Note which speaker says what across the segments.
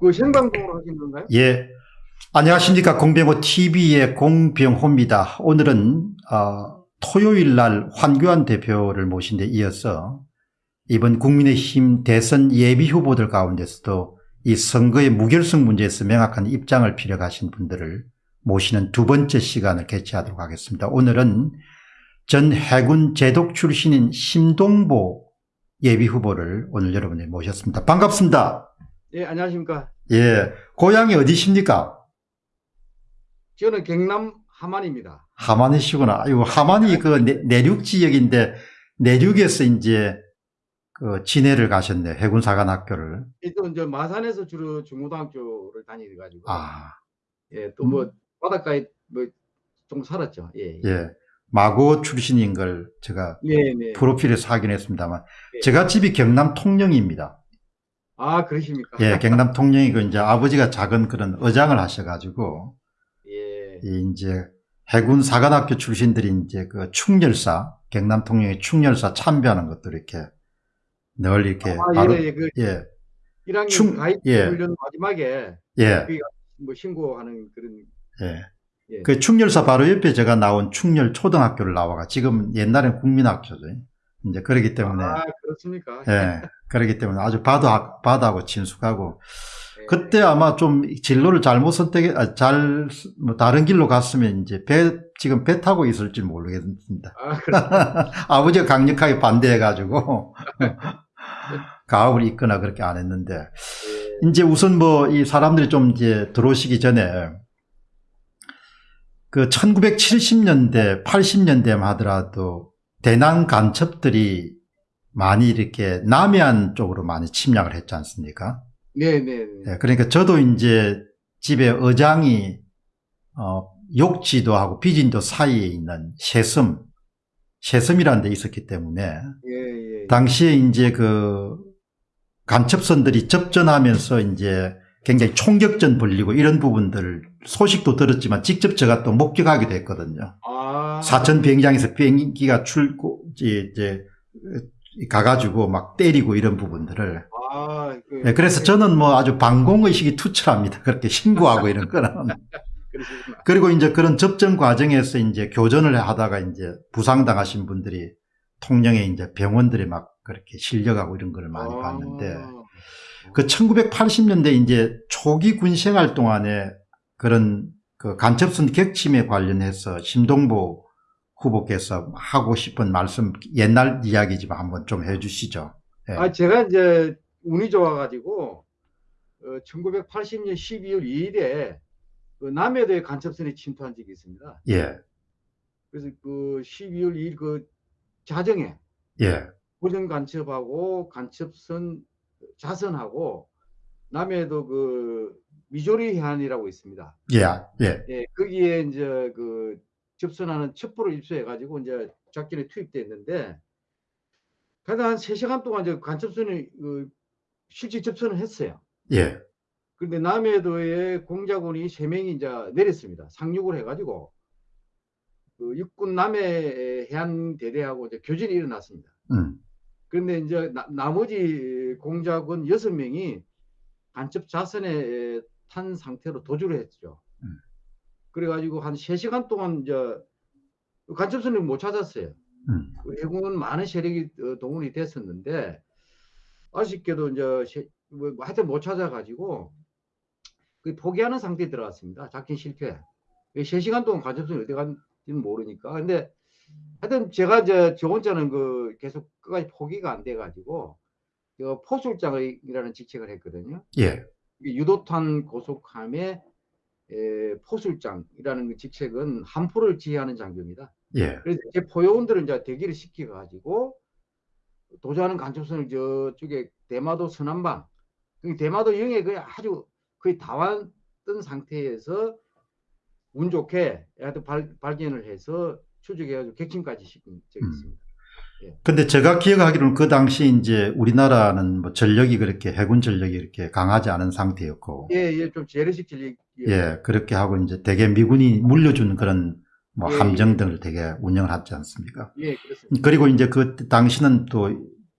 Speaker 1: 그 생방송으로 하신 건가요?
Speaker 2: 예. 안녕하십니까. 공병호 TV의 공병호입니다. 오늘은, 어, 토요일 날 황교안 대표를 모신 데 이어서 이번 국민의힘 대선 예비 후보들 가운데서도 이 선거의 무결성 문제에서 명확한 입장을 필요하신 분들을 모시는 두 번째 시간을 개최하도록 하겠습니다. 오늘은 전 해군 제독 출신인 심동보 예비 후보를 오늘 여러분이 모셨습니다. 반갑습니다.
Speaker 1: 예, 안녕하십니까.
Speaker 2: 예, 고향이 어디십니까?
Speaker 1: 저는 경남 함안입니다.
Speaker 2: 하만이시구나. 아유, 하만이 그 내, 륙 지역인데 내륙에서 이제 그 진해를 가셨네. 해군사관학교를.
Speaker 1: 또 이제 마산에서 주로 중고등학교를 다니가지고.
Speaker 2: 아,
Speaker 1: 예, 또뭐 바닷가에 뭐 좀 살았죠. 예. 예.
Speaker 2: 예. 마고 출신인 걸 제가
Speaker 1: 네, 네.
Speaker 2: 프로필에서 확인했습니다만
Speaker 1: 예.
Speaker 2: 제가 집이 경남 통영입니다.
Speaker 1: 아, 그러십니까?
Speaker 2: 예, 경남 통영이고 이제 아버지가 작은 그런 어장을 하셔가지고
Speaker 1: 예.
Speaker 2: 이 이제 해군 사관학교 출신들이 이제 그 충렬사 경남 통영의 충렬사 참배하는 것도 이렇게 늘 이렇게
Speaker 1: 아,
Speaker 2: 바로
Speaker 1: 예, 예, 그
Speaker 2: 예,
Speaker 1: 1학년
Speaker 2: 충-
Speaker 1: 가입
Speaker 2: 예.
Speaker 1: 훈련 마지막에
Speaker 2: 예,
Speaker 1: 뭐 신고하는 그런
Speaker 2: 예.
Speaker 1: 예.
Speaker 2: 그 충렬사 바로 옆에 제가 나온 충렬 초등학교를 나와가 지금 옛날엔 국민학교죠. 이제 그러기 때문에
Speaker 1: 아, 그렇습니까?
Speaker 2: 예, 그러기 때문에 아주 바다 바다하고 친숙하고
Speaker 1: 예.
Speaker 2: 그때 아마 좀 진로를 잘못 선택해 아, 잘뭐 다른 길로 갔으면 이제 배 지금 배 타고 있을지 모르겠습니다.
Speaker 1: 아, 그렇
Speaker 2: 아버지가 강력하게 반대해 가지고 가업을 잇거나 그렇게 안 했는데
Speaker 1: 예.
Speaker 2: 이제 우선 뭐 이 사람들이 좀 이제 들어오시기 전에 그 1970년대, 80년대만 하더라도 대남 간첩들이 많이 이렇게 남해안 쪽으로 많이 침략을 했지 않습니까?
Speaker 1: 네, 네, 네.
Speaker 2: 예, 그러니까 저도 이제 집에 어장이 어, 욕지도하고 비진도 사이에 있는 새섬, 새섬이라는 데 있었기 때문에
Speaker 1: 예, 예.
Speaker 2: 당시에 이제 그 간첩선들이 접전하면서 이제 굉장히 총격전 벌리고 이런 부분들 소식도 들었지만 직접 제가 또 목격하기도 했거든요.
Speaker 1: 아,
Speaker 2: 사천 비행장에서 비행기가 출고 이제, 가가지고 막 때리고 이런 부분들을
Speaker 1: 아, 그,
Speaker 2: 네, 그래서 저는 뭐 아주 방공의식이 투철합니다. 그렇게 신고하고 이런 거는. 그리고 이제 그런 접전 과정에서 이제 교전을 하다가 이제 부상당하신 분들이 통영에 이제 병원들이 막 그렇게 실려가고 이런 걸 많이
Speaker 1: 아.
Speaker 2: 봤는데 그 1980년대 이제 초기 군 생활 동안에 그런 그 간첩선 격침에 관련해서 심동보 후보께서 하고 싶은 말씀 옛날 이야기지만 한번 좀 해주시죠. 예.
Speaker 1: 아, 제가 이제 운이 좋아가지고, 어, 1980년 12월 2일에 그 남해도에 간첩선이 침투한 적이 있습니다.
Speaker 2: 예,
Speaker 1: 그래서 그 12월 2일 그 자정에
Speaker 2: 예,
Speaker 1: 고정 간첩하고 간첩선 자선하고 남해도 그 미조리 해안이라고 있습니다.
Speaker 2: 예, 예,
Speaker 1: 예, 거기에 이제 그 접선하는 첩보를 입수해가지고 이제 작전에 투입됐는데, 그래도 한 3시간 동안 이제 간첩선이 그 실제 접선을 했어요.
Speaker 2: 예,
Speaker 1: 근데 남해도에 공작원이 3명이 이제 내렸습니다. 상륙을 해가지고, 그 육군 남해 해안 대대하고 이제 교전이 일어났습니다.
Speaker 2: 음,
Speaker 1: 그런데 이제 나, 머지 공작원 6명이 간첩 자선에 탄 상태로 도주를 했죠.
Speaker 2: 음.
Speaker 1: 그래가지고 한 3시간 동안 이제 간첩선을 못 찾았어요.
Speaker 2: 음,
Speaker 1: 해군은 많은 세력이 어, 동원이 됐었는데 아쉽게도 이제 세- 뭐 하여튼 못 찾아가지고 그 포기하는 상태에 들어갔습니다. 작전 실패. 3시간 동안 간첩선이 어디 간지는 모르니까. 근데 하여튼 제가 이제 저 혼자는 그 계속 끝까지 포기가 안 돼가지고 그 포술장이라는 직책을 했거든요.
Speaker 2: 예,
Speaker 1: 유도탄 고속함의 에, 포술장이라는 그 직책은 함포를 지휘하는 장교입니다.
Speaker 2: 예,
Speaker 1: 그래서 제 포요원들을 이제 대기를 시켜가지고 도주하는 간첩선을 저쪽에 대마도 서남방, 그 대마도 영해 거의 아주 거의 다 왔던 상태에서 운 좋게 발, 발견을 해서 추적해가지고 객침까지 시킨 적이
Speaker 2: 음.
Speaker 1: 있습니다.
Speaker 2: 근데 제가 기억하기로는 그 당시 이제 우리나라는 뭐 전력이 그렇게 해군 전력이 이렇게 강하지 않은 상태였고,
Speaker 1: 예, 예, 좀 재래식 전략.
Speaker 2: 예, 그렇게 하고 이제 대개 미군이 물려준 그런 뭐
Speaker 1: 예,
Speaker 2: 함정 등을 되게 운영을 하지 않습니까?
Speaker 1: 예, 그렇습니다.
Speaker 2: 그리고 이제 그 당시는 또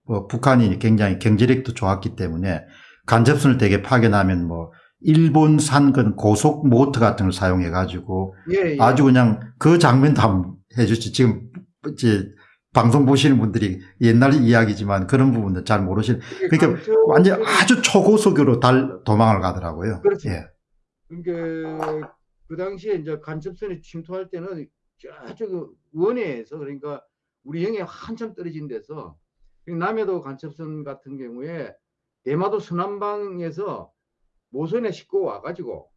Speaker 2: 뭐 북한이 굉장히 경제력도 좋았기 때문에 간접선을 되게 파견하면 뭐 일본산 그 고속 모터 같은 걸 사용해 가지고
Speaker 1: 예, 예.
Speaker 2: 아주 그냥 그 장면도 한번 해 주시 지금 이제 방송 보시는 분들이 옛날 이야기지만 그런 부분도 잘 모르시는 그러니까 완전 아주 초고속으로 달 도망을 가더라고요.
Speaker 1: 그렇죠.
Speaker 2: 예.
Speaker 1: 그러니까 그 당시에 이제 간첩선이 침투할 때는 저쪽 원해에서 그러니까 우리 영해 한참 떨어진 데서 남해도 간첩선 같은 경우에 대마도 순환방에서 모선에 싣고 와가지고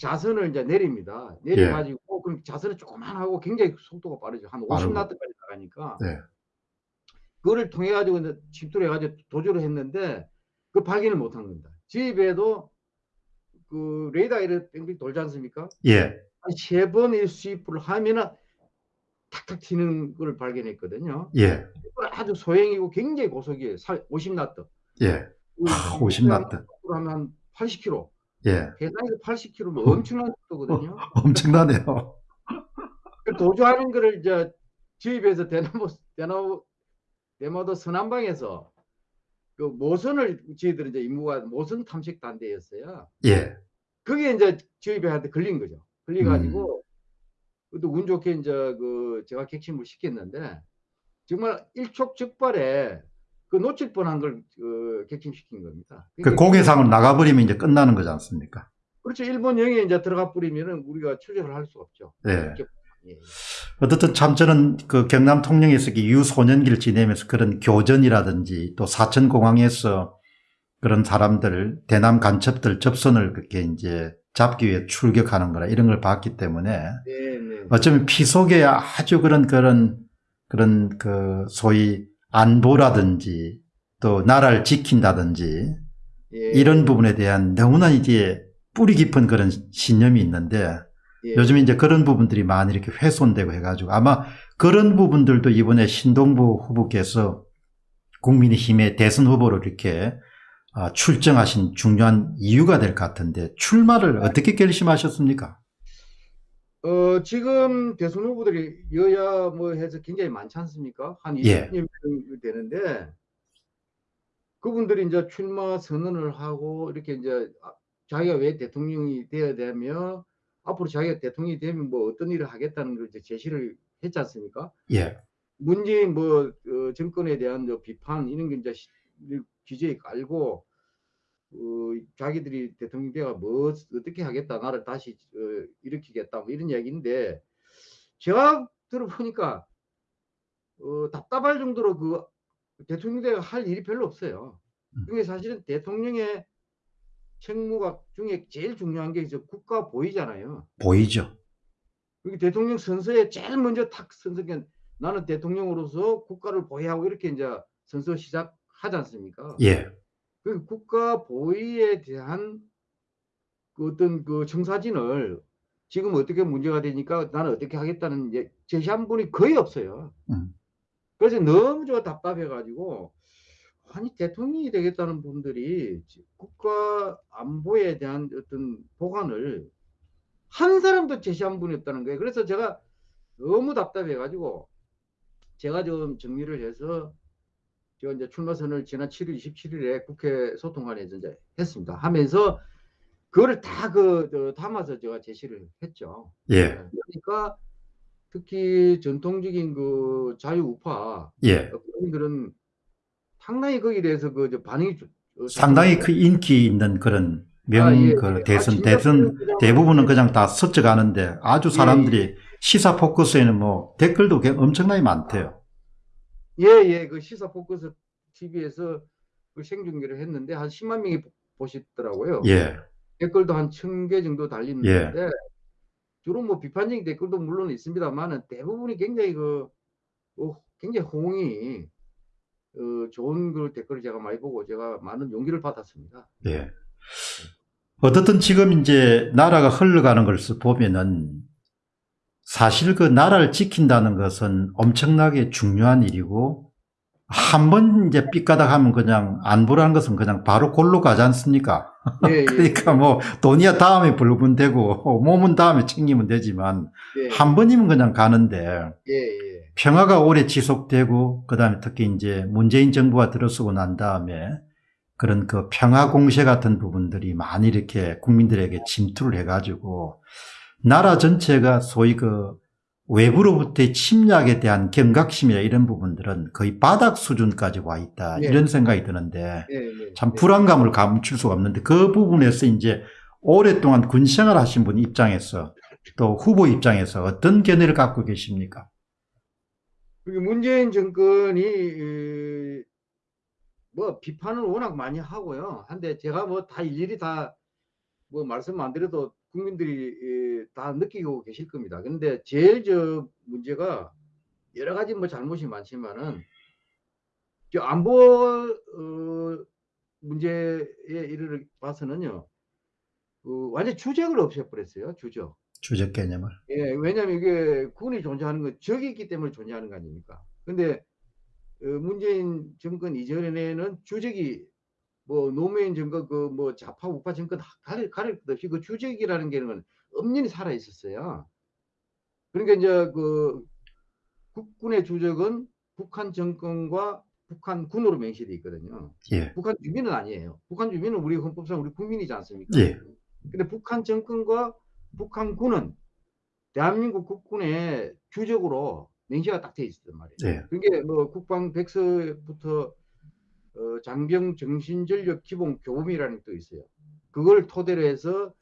Speaker 1: 자선을 이제 내립니다. 내려가지고 그럼 자선은 조그만하고 굉장히 속도가 빠르죠. 한
Speaker 2: 빠르고.
Speaker 1: 50나트까지 나가니까.
Speaker 2: 네.
Speaker 1: 그거를 통해 가지고 이제 침투를 해가지고 도주를 했는데 그 발견을 못한 겁니다. 집에도 그 레이더 이렇게 뺑뺑 돌지 않습니까?
Speaker 2: 예.
Speaker 1: 한세 번의 수입을 하면은 탁탁 튀는 걸 발견했거든요.
Speaker 2: 예.
Speaker 1: 아주 소형이고 굉장히 고속이에요. 50 나트.
Speaker 2: 예. 아, 50 나트.
Speaker 1: 하면 한 80km.
Speaker 2: 예.
Speaker 1: 계산해서 80km면 엄청난 속도거든요.
Speaker 2: 엄청나네요.
Speaker 1: 그 도주하는 거를 이제 주입해서 대나무 대나무 대마도 서남방에서 그 모선을 저희들은 이제 임무가 모선 탐색 단대였어요.
Speaker 2: 예.
Speaker 1: 그게 이제 주입한테 걸린 거죠. 걸려가지고
Speaker 2: 음.
Speaker 1: 그것도 운 좋게 이제 그 제가 객침을 시켰는데 정말 일촉즉발에 그 놓칠 뻔한 걸 그 객침시킨 겁니다.
Speaker 2: 그
Speaker 1: 그러니까
Speaker 2: 공해상으로 나가버리면 이제 끝나는 거지 않습니까?
Speaker 1: 그렇죠. 일본 영에 이제 들어가 버리면은 우리가 출격을 할 수 없죠.
Speaker 2: 예.
Speaker 1: 이렇게- 예.
Speaker 2: 어떻든 참 저는 그 경남 통영에서 그 유소년기를 지내면서 그런 교전이라든지 또 사천공항에서 그런 사람들, 대남 간첩들 접선을 그렇게 이제 잡기 위해 출격하는 거라 이런 걸 봤기 때문에
Speaker 1: 네, 네.
Speaker 2: 어쩌면 피 속에 아주 그런 그런 그런 그 소위 안보라든지 또 나라를 지킨다든지
Speaker 1: 예.
Speaker 2: 이런 부분에 대한 너무나 이제 뿌리 깊은 그런 신념이 있는데
Speaker 1: 예.
Speaker 2: 요즘 이제 그런 부분들이 많이 이렇게 훼손되고 해가지고 아마 그런 부분들도 이번에 신동부 후보께서 국민의힘의 대선 후보로 이렇게 아, 출정하신 중요한 이유가 될 것 같은데 출마를 어떻게 결심하셨습니까?
Speaker 1: 어, 지금 대선 후보들이 여야 뭐 해서 굉장히 많지 않습니까? 한
Speaker 2: 예.
Speaker 1: 20여 명 되는데 그분들이 이제 출마 선언을 하고 이렇게 이제 아, 자기가 왜 대통령이 되어야 되며 앞으로 자기가 대통령이 되면 뭐 어떤 일을 하겠다는 걸 이제 제시를 했지 않습니까?
Speaker 2: 예,
Speaker 1: 문재인 뭐 어, 정권에 대한 저 비판 이런 게 이제 시- 기재에 깔고 어, 자기들이 대통령 되가 뭐 어떻게 하겠다 나를 다시 어, 일으키겠다 뭐 이런 이야기인데 제가 들어보니까 어, 답답할 정도로 그 대통령 대가 할 일이 별로 없어요.
Speaker 2: 음.
Speaker 1: 그게 사실은 대통령의 책무가 중에 제일 중요한 게 이제 국가 보위잖아요.
Speaker 2: 보이죠.
Speaker 1: 그게 대통령 선서에 제일 먼저 탁 선서게 나는 대통령으로서 국가를 보위하고 이렇게 이제 선서 시작하지 않습니까?
Speaker 2: 예,
Speaker 1: 그 국가 보위에 대한 그 어떤 그 청사진을 지금 어떻게 문제가 되니까 나는 어떻게 하겠다는 이제 제시한 분이 거의 없어요.
Speaker 2: 음.
Speaker 1: 그래서 너무 저 답답해가지고 아니 대통령이 되겠다는 분들이 국가 안보에 대한 어떤 보관을 한 사람도 제시한 분이 없다는 거예요. 그래서 제가 너무 답답해가지고 제가 좀 정리를 해서 제가 이제 출마선을 지난 7월 27일에 국회 소통관에서 이제 했습니다. 하면서 그거를 다 그 담아서 제가 제시를 했죠.
Speaker 2: 예,
Speaker 1: 그러니까 특히 전통적인 그 자유우파
Speaker 2: 예.
Speaker 1: 국민들은 상당히 거기에 대해서 그저 반응이 좀- 어,
Speaker 2: 상당히 그 인기 있는 그런 명,
Speaker 1: 아, 예,
Speaker 2: 그
Speaker 1: 예.
Speaker 2: 대선,
Speaker 1: 아,
Speaker 2: 대선 대부분은 그냥 다 스쳐 가는데 아주 사람들이 시사 포커스에는 뭐 댓글도 꽤 엄청나게 많대요.
Speaker 1: 예, 예, 그 시사 포커스 TV에서 그 생중계를 했는데 한 10만 명이 보- 보시더라고요.
Speaker 2: 예,
Speaker 1: 댓글도 한 1000개 정도 달리는데
Speaker 2: 예.
Speaker 1: 주로 뭐 비판적인 댓글도 물론 있습니다만은 대부분이 굉장히 그 어, 굉장히 호응이 어, 좋은 그 댓글을 제가 많이 보고 제가 많은 용기를 받았습니다.
Speaker 2: 예. 어떻든 지금 이제 나라가 흘러가는 것을 보면은 사실 그 나라를 지킨다는 것은 엄청나게 중요한 일이고 한 번 이제 삐까닥 하면 그냥 안보라는 것은 그냥 바로 골로 가지 않습니까?
Speaker 1: 예, 예,
Speaker 2: 그러니까 뭐 돈이야 다음에 불면 되고 몸은 다음에 챙기면 되지만
Speaker 1: 예,
Speaker 2: 한 번이면 그냥 가는데
Speaker 1: 예, 예.
Speaker 2: 평화가 오래 지속되고 그 다음에 특히 이제 문재인 정부가 들어서고 난 다음에 그런 그 평화 공세 같은 부분들이 많이 이렇게 국민들에게 침투를 해가지고 나라 전체가 소위 그 외부로부터의 침략에 대한 경각심이나 이런 부분들은 거의 바닥 수준까지 와 있다
Speaker 1: 네.
Speaker 2: 이런 생각이 드는데
Speaker 1: 네, 네,
Speaker 2: 참
Speaker 1: 네.
Speaker 2: 불안감을 감출 수가 없는데 그 부분에서 이제 오랫동안 군 생활 하신 분 입장에서 또 후보 입장에서 어떤 견해를 갖고 계십니까?
Speaker 1: 문재인 정권이 에, 뭐 비판을 워낙 많이 하고요. 한데 제가 뭐 다 일일이 다 뭐 말씀 안 드려도 국민들이 에, 다 느끼고 계실 겁니다. 근데 제일 저 문제가 여러 가지 뭐 잘못이 많지만은 저 안보 어, 문제에 이르를 봐서는요. 그 완전 주적을 없애버렸어요. 주적.
Speaker 2: 주적 개념을.
Speaker 1: 예, 왜냐면 이게 군이 존재하는 건 적이 있기 때문에 존재하는 거 아닙니까? 근데 어, 문재인 정권 이전에는 주적이 뭐 노무현 정권 그 뭐 좌파 우파 정권 다 가릴 가릴 것 없이 그 주적이라는 게는 엄연히 살아 있었어요. 그러니까 이제 그 국군의 주적은 북한 정권과 북한 군으로 명시돼 있거든요.
Speaker 2: 예.
Speaker 1: 북한 주민은 아니에요. 북한 주민은 우리 헌법상 우리 국민이지 않습니까?
Speaker 2: 예.
Speaker 1: 근데 북한 정권과 북한 군은 대한민국 국군의 주적으로 명시가 딱 돼 있었단 말이에요.
Speaker 2: 예.
Speaker 1: 그게 뭐 국방 백서부터 어, 장병 정신전력 기본 교범이라는 게또 있어요. 그걸 토대로 해서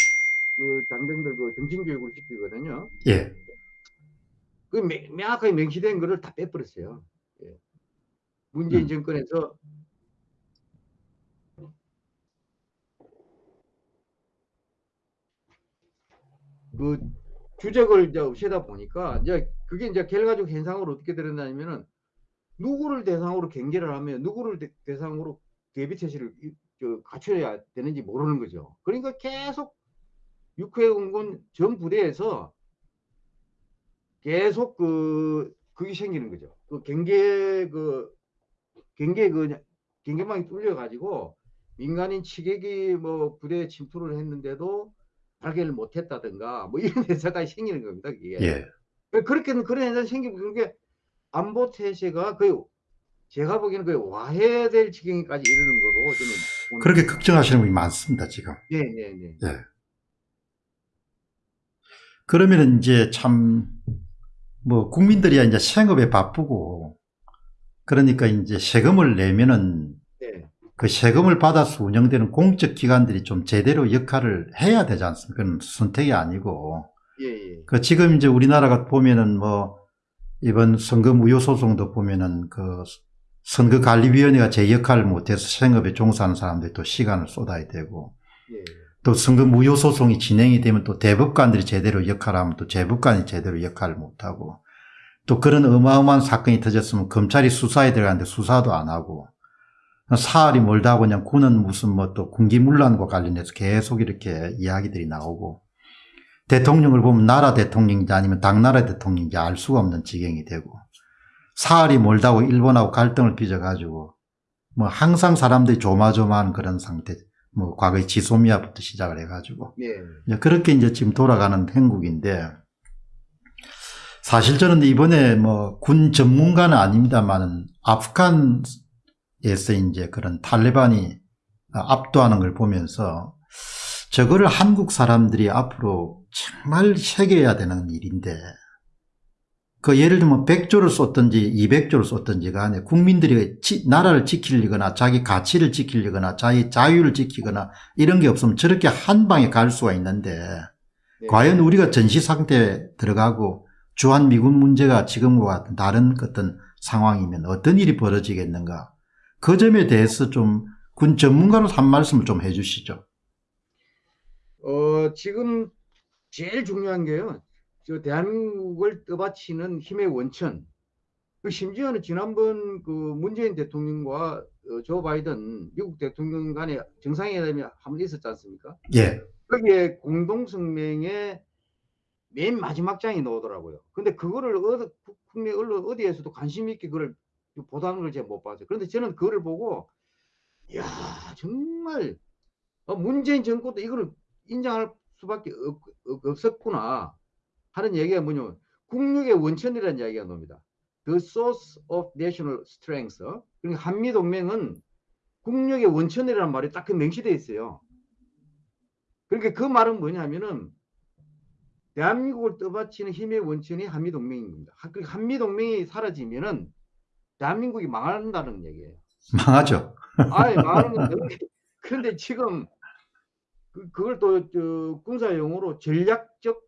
Speaker 1: 그 장병들 그 정신 교육을 시키거든요.
Speaker 2: 예.
Speaker 1: 그 명- 명확하게 명시된 거를 다 빼버렸어요. 예. 문재인
Speaker 2: 음.
Speaker 1: 정권에서 그 주적을 이제 없애다 보니까 이제 그게 이제 결과적 현상으로 어떻게 드러나냐면은 누구를 대상으로 경계를 하면 누구를 대, 대상으로 대비 체제를 갖춰야 되는지 모르는 거죠. 그러니까 계속 육해공군 전 부대에서 계속 그 그게 생기는 거죠. 그 경계 그 경계 그 경계망이 뚫려 가지고 민간인 취객이 뭐 부대에 침투를 했는데도 발견을 못했다든가 뭐 이런 현상이 생기는 겁니다. 이게
Speaker 2: 예.
Speaker 1: 그렇게는 그런 현상이 생기고 그게 안보 태세가 거의 제가 보기에는 거의 와해될 지경까지 이르는 거로 저는
Speaker 2: 그렇게. 걱정하시는 분이 많습니다, 지금.
Speaker 1: 네, 네, 네.
Speaker 2: 예. 그러면 이제 참, 뭐, 국민들이 이제 생업에 바쁘고, 그러니까 이제 세금을 내면은
Speaker 1: 네.
Speaker 2: 그 세금을 받아서 운영되는 공적 기관들이 좀 제대로 역할을 해야 되지 않습니까? 그건 선택이 아니고.
Speaker 1: 예, 예.
Speaker 2: 그 지금 이제 우리나라가 보면은 뭐, 이번 선거 무효 소송도 보면은 그 선거관리위원회가 제 역할을 못해서 생업에 종사하는 사람들이 또 시간을 쏟아야 되고,
Speaker 1: 예.
Speaker 2: 또 선거 무효 소송이 진행이 되면 또 대법관들이 제대로 역할을 하면 또 재법관이 제대로 역할을 못하고 또 그런 어마어마한 사건이 터졌으면 검찰이 수사에 들어가는데 수사도 안 하고 사흘이 멀다 하고 그냥 군은 무슨 뭐 또 군기문란과 관련해서 계속 이렇게 이야기들이 나오고 대통령을 보면 나라 대통령인지 아니면 당나라 대통령인지 알 수가 없는 지경이 되고 사흘이 멀다고 일본하고 갈등을 빚어가지고 뭐 항상 사람들이 조마조마하는 그런 상태 뭐 과거에 지소미아부터 시작을 해가지고
Speaker 1: 네.
Speaker 2: 그렇게 이제 지금 돌아가는 행국인데 사실 저는 이번에 뭐 군 전문가는 아닙니다만은 아프간에서 이제 그런 탈레반이 압도하는 걸 보면서 저거를 한국 사람들이 앞으로 정말 새겨야 되는 일인데 그 예를 들면 100조를 썼든지 200조를 썼든지 간에 국민들이 지- 나라를 지키려거나 자기 가치를 지키려거나 자기 자유를 지키거나 이런 게 없으면 저렇게 한 방에 갈 수가 있는데
Speaker 1: 네.
Speaker 2: 과연 우리가 전시 상태에 들어가고 주한 미군 문제가 지금과 같은 다른 어떤 상황이면 어떤 일이 벌어지겠는가 그 점에 대해서 좀 군 전문가로서 한 말씀을 좀 해주시죠.
Speaker 1: 어, 지금 제일 중요한 게요. 저 대한민국을 떠받치는 힘의 원천. 그 심지어는 지난번 그 문재인 대통령과 어, 조 바이든 미국 대통령 간의 정상회담이 한 번 있었지 않습니까?
Speaker 2: 예,
Speaker 1: 거기에 공동성명의 맨 마지막 장이 나오더라고요. 근데 그거를 어디, 국내 언론 어디에서도 관심 있게 그걸 보도하는 걸 제가 못 봤어요. 그런데 저는 그거를 보고, 야 정말 어, 문재인 정권도 이거를 인정할 수밖에 없, 없었구나 하는 얘기가 뭐냐면 국력의 원천이라는 이야기가 나옵니다. The source of national strength. 그러니까 한미 동맹은 국력의 원천이라는 말이 딱 그 명시되어 있어요. 그러니까 그 말은 뭐냐면은 대한민국을 떠받치는 힘의 원천이 한미동맹인 겁니다. 한- 그 한미동맹이 사라지면은 대한민국이 망한다는 얘기예요.
Speaker 2: 망하죠.
Speaker 1: 아예 망하는 건 너무 그런데 지금 그, 그걸 또 저, 군사 용어로 전략적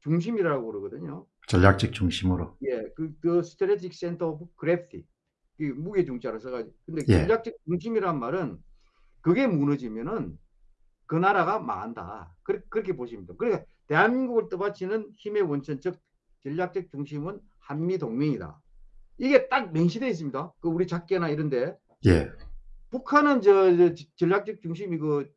Speaker 1: 중심이라고 그러거든요.
Speaker 2: 전략적 중심으로.
Speaker 1: 예, 그, 그 strategic center of gravity. 그 무게 중자로 써가지고. 근데
Speaker 2: 예.
Speaker 1: 전략적 중심이란 말은 그게 무너지면은 그 나라가 망한다. 그렇게, 그렇게 보시면 돼요. 그러니까 대한민국을 떠받치는 힘의 원천, 즉 전략적 중심은 한미 동맹이다. 이게 딱 명시되어 있습니다. 그 우리 작계나 이런데
Speaker 2: 예.
Speaker 1: 북한은 저, 저 전략적 중심이 그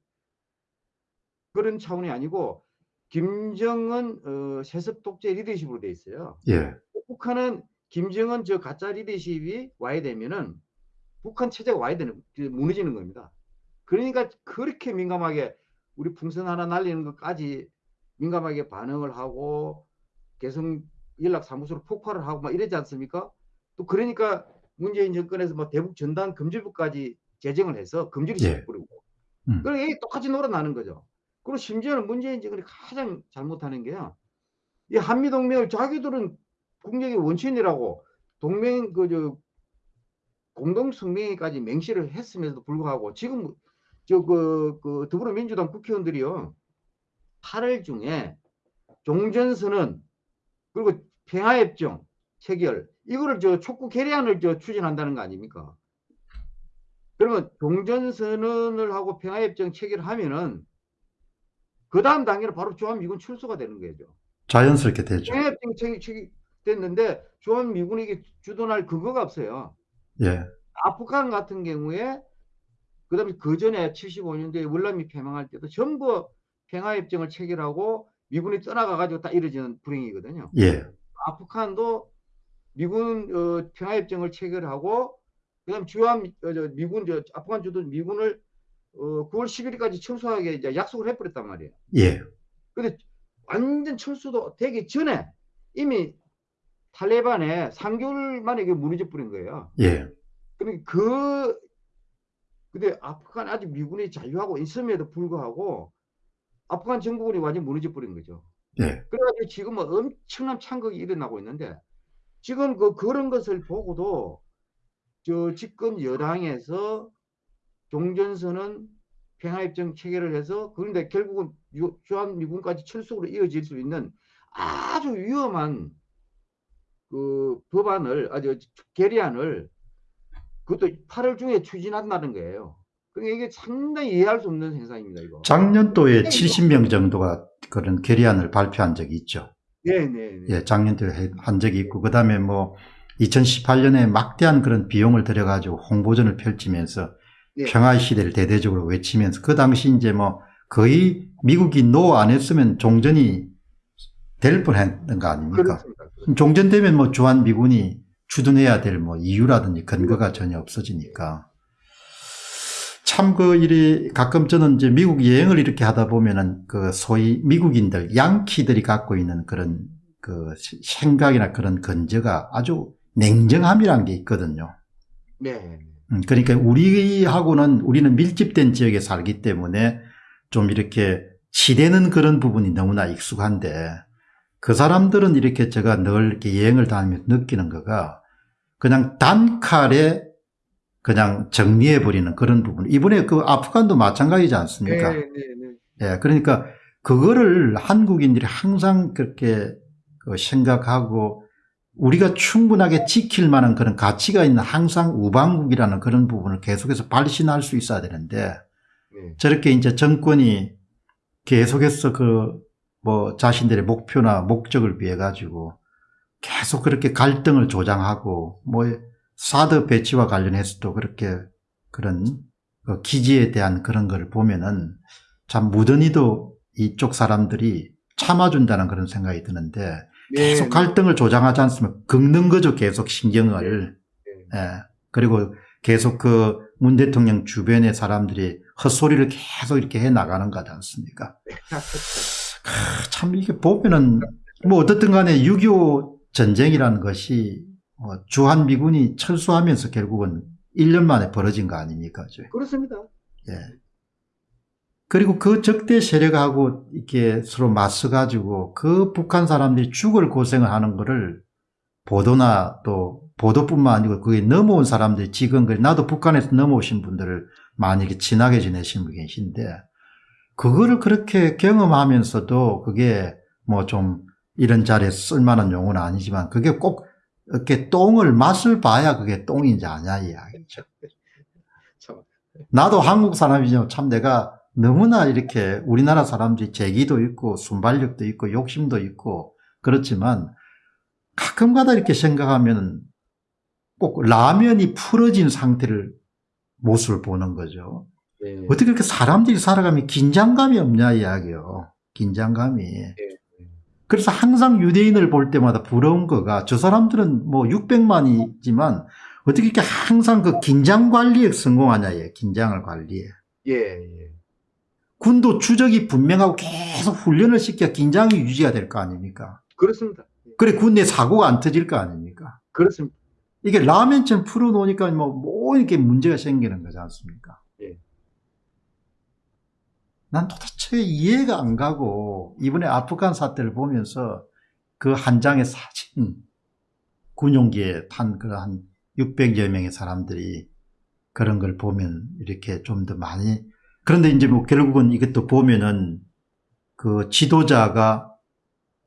Speaker 1: 그런 차원이 아니고 김정은 어, 세습 독재 리더십으로 돼 있어요.
Speaker 2: 예.
Speaker 1: 북한은 김정은 저 가짜 리더십이 와야 되면은 북한 체제가 와야 되는 그 무너지는 겁니다. 그러니까 그렇게 민감하게 우리 풍선 하나 날리는 것까지 민감하게 반응을 하고 개성 연락 사무소로 폭발을 하고 막 이러지 않습니까? 또 그러니까 문재인 정권에서 뭐 대북 전단 금지법까지 제정을 해서 금지를
Speaker 2: 예.
Speaker 1: 시켜버리고
Speaker 2: 음.
Speaker 1: 그러니까 이게 똑같이 놀아나는 거죠. 그리고 심지어는 문재인 정권이 가장 잘못하는 게요. 이 한미 동맹을 자기들은 국력의 원천이라고 동맹 그저 공동 성명회까지 맹시를 했음에도 불구하고 지금 저그 그 더불어민주당 국회의원들이요 8월 중에 종전선언 그리고 평화협정 체결 이거를 저 촉구 결의안을 저 추진한다는 거 아닙니까? 그러면 종전선언을 하고 평화협정 체결하면은 그 다음 단계로 바로 주한미군 출소가 되는 거죠.
Speaker 2: 자연스럽게 되죠.
Speaker 1: 평화협정 체결 됐는데 주한미군이 이게 주둔할 근거가 없어요.
Speaker 2: 예.
Speaker 1: 아프간 같은 경우에 그 다음에 그 전에 75년도에 월남이 패망할 때도 전부 평화협정을 체결하고 미군이 떠나가 가지고 다 이루어지는 불행이거든요.
Speaker 2: 예.
Speaker 1: 아프간도 미군 어, 평화협정을 체결하고 그다음 주한 미- 어, 저 미군 저 아프간 주둔 미군을 어, 9월 11일까지 철수하게 이제 약속을 해버렸단 말이에요.
Speaker 2: 예.
Speaker 1: 근데 완전 철수도 되기 전에 이미 탈레반에 3개월 만에 이게 무너져 버린 거예요.
Speaker 2: 예.
Speaker 1: 그러니까 그 근데 아프간 아직 미군이 자유하고 있음에도 불구하고 아프간 정부군이 완전 무너져 버린 거죠.
Speaker 2: 예.
Speaker 1: 그래가지고 지금 뭐 엄청난 창극이 일어나고 있는데 지금 그 그런 것을 보고도 저 집권 여당에서 종전선언 평화협정 체결을 해서 그런데 결국은 유- 주한미군까지 철수로 이어질 수 있는 아주 위험한 그 법안을 아주 결의안을 그것도 8월 중에 추진한다는 거예요. 그러니까 이게 상당히 이해할 수 없는 현상입니다. 이거.
Speaker 2: 작년도에
Speaker 1: 네,
Speaker 2: 70명 정도가 그런 결의안을 발표한 적이 있죠.
Speaker 1: 네네.
Speaker 2: 예, 작년도에 해- 한 적이 있고, 그 다음에 뭐, 2018년에 막대한 그런 비용을 들여가지고 홍보전을 펼치면서
Speaker 1: 네.
Speaker 2: 평화의 시대를 대대적으로 외치면서 그 당시 이제 뭐 거의 미국이 노 안 했으면 종전이 될 뻔했던 거 아닙니까?
Speaker 1: 그렇습니다.
Speaker 2: 종전되면 뭐 주한 미군이 주둔해야 될 뭐 이유라든지 근거가 전혀 없어지니까. 참 그 일이 가끔 저는 이제 미국 여행을 이렇게 하다 보면은 그 소위 미국인들, 양키들이 갖고 있는 그런 그 시- 생각이나 그런 근저가 아주 냉정함이란 게 있거든요.
Speaker 1: 네.
Speaker 2: 음, 그러니까 우리하고는 우리는 밀집된 지역에 살기 때문에 좀 이렇게 치대는 그런 부분이 너무나 익숙한데 그 사람들은 이렇게 제가 늘 이렇게 여행을 다니면서 느끼는 거가 그냥 단칼에 그냥 정리해버리는 그런 부분. 이번에 그 아프간도 마찬가지지 않습니까?
Speaker 1: 네, 네, 네.
Speaker 2: 예, 그러니까 그거를 한국인들이 항상 그렇게 그 생각하고 우리가 충분하게 지킬 만한 그런 가치가 있는 항상 우방국이라는 그런 부분을 계속해서 발신할 수 있어야 되는데
Speaker 1: 네.
Speaker 2: 저렇게 이제 정권이 계속해서 그 뭐 자신들의 목표나 목적을 위해 가지고 계속 그렇게 갈등을 조장하고 뭐 사드 배치와 관련해서도 그렇게 그런 그 기지에 대한 그런 걸 보면은 참 무던히도 이쪽 사람들이 참아준다는 그런 생각이 드는데
Speaker 1: 네,
Speaker 2: 계속
Speaker 1: 네.
Speaker 2: 갈등을 조장하지 않으면 긁는 거죠 계속 신경을
Speaker 1: 네.
Speaker 2: 예. 그리고 계속 그 문 대통령 주변의 사람들이 헛소리를 계속 이렇게 해 나가는 거지 않습니까? 크, 참 이게 보면은 뭐 어떻든 간에 6.25 전쟁이라는 것이 뭐 주한 미군이 철수하면서 결국은 1년 만에 벌어진 거 아닙니까? 저?
Speaker 1: 그렇습니다.
Speaker 2: 예. 그리고 그 적대 세력하고 이렇게 서로 맞서가지고 그 북한 사람들이 죽을 고생을 하는 거를 보도나 또 보도뿐만 아니고 그게 넘어온 사람들이 지금 그 나도 북한에서 넘어오신 분들을 많이 이렇게 친하게 지내신 분 계신데 그거를 그렇게 경험하면서도 그게 뭐 좀 이런 자리에 쓸만한 용어는 아니지만 그게 꼭 이렇게 똥을 맛을 봐야 그게 똥인지 아냐 이야기죠.
Speaker 1: 참.
Speaker 2: 나도 한국 사람이지만 참 내가 너무나 이렇게 우리나라 사람들이 재기도 있고 순발력도 있고 욕심도 있고 그렇지만 가끔가다 이렇게 생각하면 꼭 라면이 풀어진 상태를 모습을 보는 거죠.
Speaker 1: 네.
Speaker 2: 어떻게 그렇게 사람들이 살아가면 긴장감이 없냐 이야기요. 긴장감이. 그래서 항상 유대인을 볼 때마다 부러운 거가 저 사람들은 뭐 600만이지만 어떻게 이렇게 항상 그 긴장 관리에 성공하냐 예. 긴장을 관리해.
Speaker 1: 예, 예.
Speaker 2: 군도 추적이 분명하고 계속 훈련을 시켜 긴장이 유지가 될 거 아닙니까?
Speaker 1: 그렇습니다. 예.
Speaker 2: 그래 군내 사고가 안 터질 거 아닙니까?
Speaker 1: 그렇습니다.
Speaker 2: 이게 라면처럼 풀어놓으니까 뭐, 뭐 이렇게 문제가 생기는 거지 않습니까?
Speaker 1: 예.
Speaker 2: 난 도대체 이해가 안 가고 이번에 아프간 사태를 보면서 그 한 장의 사진 군용기에 탄 그한 600여 명의 사람들이 그런 걸 보면 이렇게 좀 더 많이 그런데 이제 뭐 결국은 이것도 보면은 그 지도자가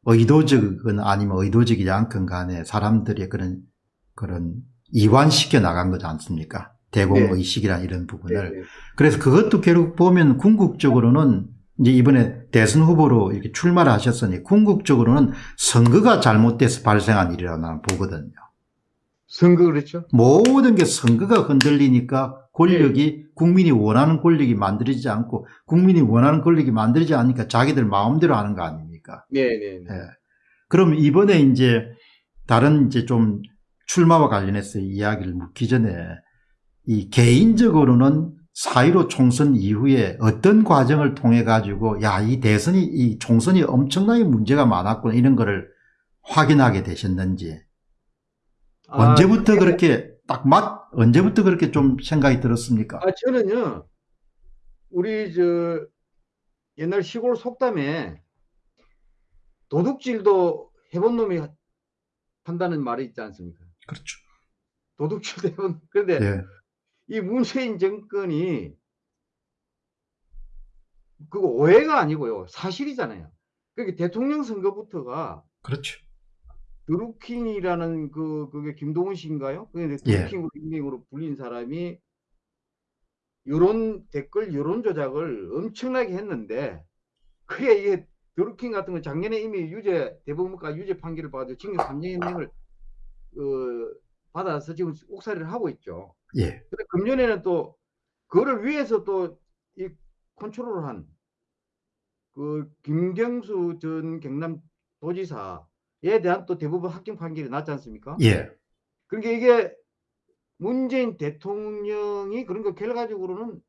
Speaker 2: 의도적은 아니면 의도적이지 않건 간에 사람들의 그런 그런 이완시켜 나간 거지 않습니까? 대공의식이란 이런 부분을.
Speaker 1: 네, 네.
Speaker 2: 그래서 그것도 결국 보면 궁극적으로는 이제 이번에 대선 후보로 이렇게 출마를 하셨으니 궁극적으로는 선거가 잘못돼서 발생한 일이라고 나는 보거든요.
Speaker 1: 선거 그렇죠?
Speaker 2: 모든 게 선거가 흔들리니까 권력이 국민이 원하는 권력이 만들어지지 않고 국민이 원하는 권력이 만들어지지 않으니까 자기들 마음대로 하는 거 아닙니까?
Speaker 1: 네, 네, 네.
Speaker 2: 예. 그럼 이번에 이제 다른 이제 좀 출마와 관련해서 이야기를 묻기 전에 이 개인적으로는 4.15 총선 이후에 어떤 과정을 통해 가지고 야, 이 대선이, 이 총선이 엄청나게 문제가 많았구나 이런 거를 확인하게 되셨는지
Speaker 1: 아,
Speaker 2: 언제부터 그렇게 딱 맞, 언제부터 그렇게 좀 생각이 들었습니까?
Speaker 1: 아, 저는요, 우리 저 옛날 시골 속담에 도둑질도 해본 놈이 한다는 말이 있지 않습니까?
Speaker 2: 그렇죠.
Speaker 1: 도둑질도 해본, 그런데
Speaker 2: 예.
Speaker 1: 이 문재인 정권이 그거 오해가 아니고요. 사실이잖아요. 그게 대통령 선거부터가
Speaker 2: 그렇죠.
Speaker 1: 드루킹이라는 그, 그게 김동훈 씨인가요? 그게
Speaker 2: 예.
Speaker 1: 드루킹으로 닉네임으로 불린 사람이 여론 댓글 여론 조작을 엄청나게 했는데 그게 이게 드루킹 같은 건 작년에 이미 유죄 대법원과 유죄 판결을 받아 징역 3년형을 어, 받아서 지금 옥살이를 하고 있죠.
Speaker 2: 예.
Speaker 1: 근데 금년에는 또 그거를 위해서 또 이 컨트롤을 한그 김경수 전 경남 도지사 에 대한 또 대법원 합격 판결이 났지 않습니까?
Speaker 2: 예.
Speaker 1: 그러니까 이게 문재인 대통령이 그런 거 결과적으로는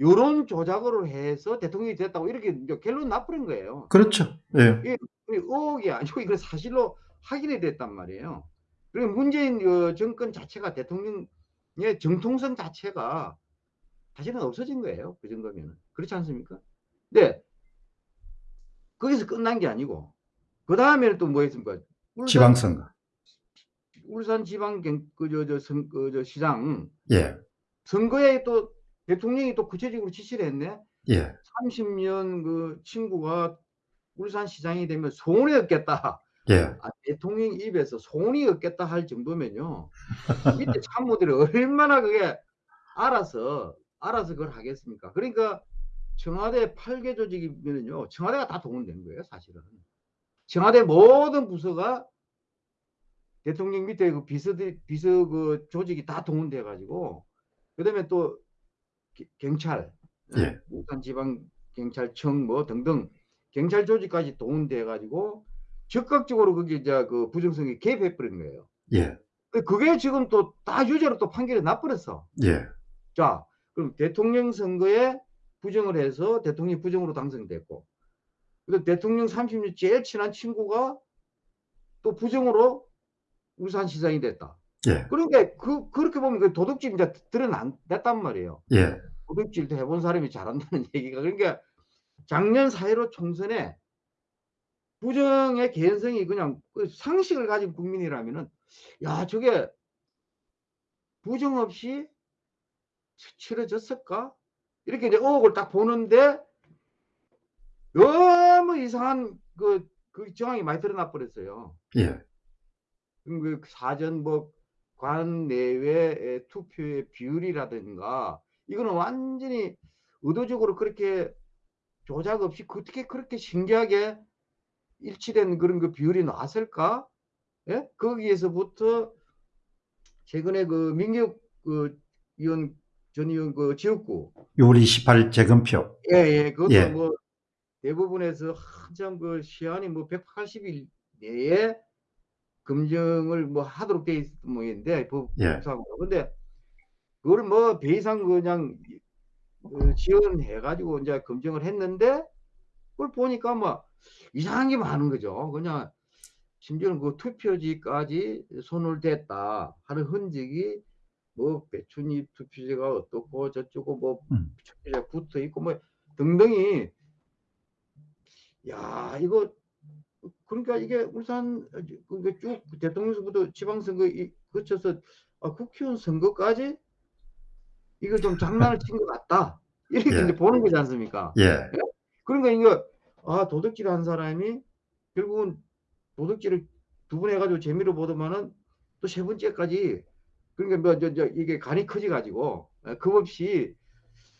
Speaker 1: 여론 조작으로 해서 대통령이 됐다고 이렇게 결론 나버린 거예요.
Speaker 2: 그렇죠. 예.
Speaker 1: 이게 의혹이 아니고 이거 사실로 확인이 됐단 말이에요. 그리고 문재인 어, 정권 자체가 대통령의 정통성 자체가 사실은 없어진 거예요. 그 정도면은. 그렇지 않습니까? 네. 거기서 끝난 게 아니고 그 다음에는 또 뭐 했습니까? 울산,
Speaker 2: 지방선거.
Speaker 1: 울산 지방 경, 그, 저, 저, 선, 그, 저, 시장
Speaker 2: 예.
Speaker 1: 선거에 또 대통령이 또 구체적으로 지시를 했네.
Speaker 2: 예.
Speaker 1: 30년 그 친구가 울산 시장이 되면 소원이 없겠다.
Speaker 2: 예.
Speaker 1: 아, 대통령 입에서 소원이 없겠다 할 정도면요. 밑에 참모들이 얼마나 그게 알아서 알아서 그걸 하겠습니까? 그러니까 청와대 8개 조직이면요. 청와대가 다 동원된 거예요, 사실은. 청와대 모든 부서가 대통령 밑에 그 비서들 비서 그 조직이 다 동원돼 가지고 그다음에 또 기- 경찰,
Speaker 2: 예.
Speaker 1: 울산 지방 경찰청 뭐 등등 경찰 조직까지 동원돼 가지고 적극적으로 그게 이제 그 부정성이 개입해 버린 거예요.
Speaker 2: 예.
Speaker 1: 그게 지금 또 다 유죄로 또 판결이 나버렸어.
Speaker 2: 예.
Speaker 1: 자, 그럼 대통령 선거에 부정을 해서 대통령이 부정으로 당선됐고, 근데 대통령 30년 제일 친한 친구가 또 부정으로 울산시장이 됐다.
Speaker 2: 예,
Speaker 1: 그러니까 그 그렇게 보면 그 도둑질 이제 드러났단 말이에요.
Speaker 2: 예,
Speaker 1: 도둑질도 해본 사람이 잘한다는 얘기가 그러니까 작년 4.15 총선에 부정의 개연성이 그냥 그 상식을 가진 국민이라면은 야 저게 부정 없이 치- 치러졌을까? 이렇게 이제 의혹을 딱 보는데 너무 이상한 그, 그 정황이 많이 드러나 버렸어요.
Speaker 2: 예,
Speaker 1: 그 사전 뭐 관 내외 투표의 비율이라든가 이거는 완전히 의도적으로 그렇게 조작 없이 어떻게 그렇게 신기하게 일치된 그런 그 비율이 나왔을까? 예? 거기에서부터 최근에 그 민규 그 의원 전 의원 그 지역구
Speaker 2: 6월 28일 재검표.
Speaker 1: 예, 예, 그것도
Speaker 2: 예.
Speaker 1: 뭐 대부분에서 한참 그 시한이 뭐 180일 내에 검증을 뭐 하도록 돼 있는 모양인데 법-
Speaker 2: 예.
Speaker 1: 근데 그걸 뭐 배이상 그냥 그 지원해 가지고 이제 검증을 했는데 그걸 보니까 뭐 이상한 게 많은 거죠. 그냥 심지어는 그 투표지까지 손을 댔다 하는 흔적이 뭐 배춧잎 투표지가 어떻고 저쩌고 뭐
Speaker 2: 음.
Speaker 1: 투표지가 붙어 있고 뭐 등등이 야 이거 그러니까 이게 울산 그쭉 대통령 선거도 지방선거 이- 거쳐서 아, 국회의원 선거까지 이거 좀 장난을 친 것 같다 이렇게
Speaker 2: 예.
Speaker 1: 이제 보는 거지 않습니까?
Speaker 2: 예,
Speaker 1: 그러니까 이거 아 도둑질 한 사람이 결국은 도둑질을 두 번 해가지고 재미로 보더만은 또 세 번째까지 그러니까 뭐 저 저 이게 간이 커지 가지고 급 없이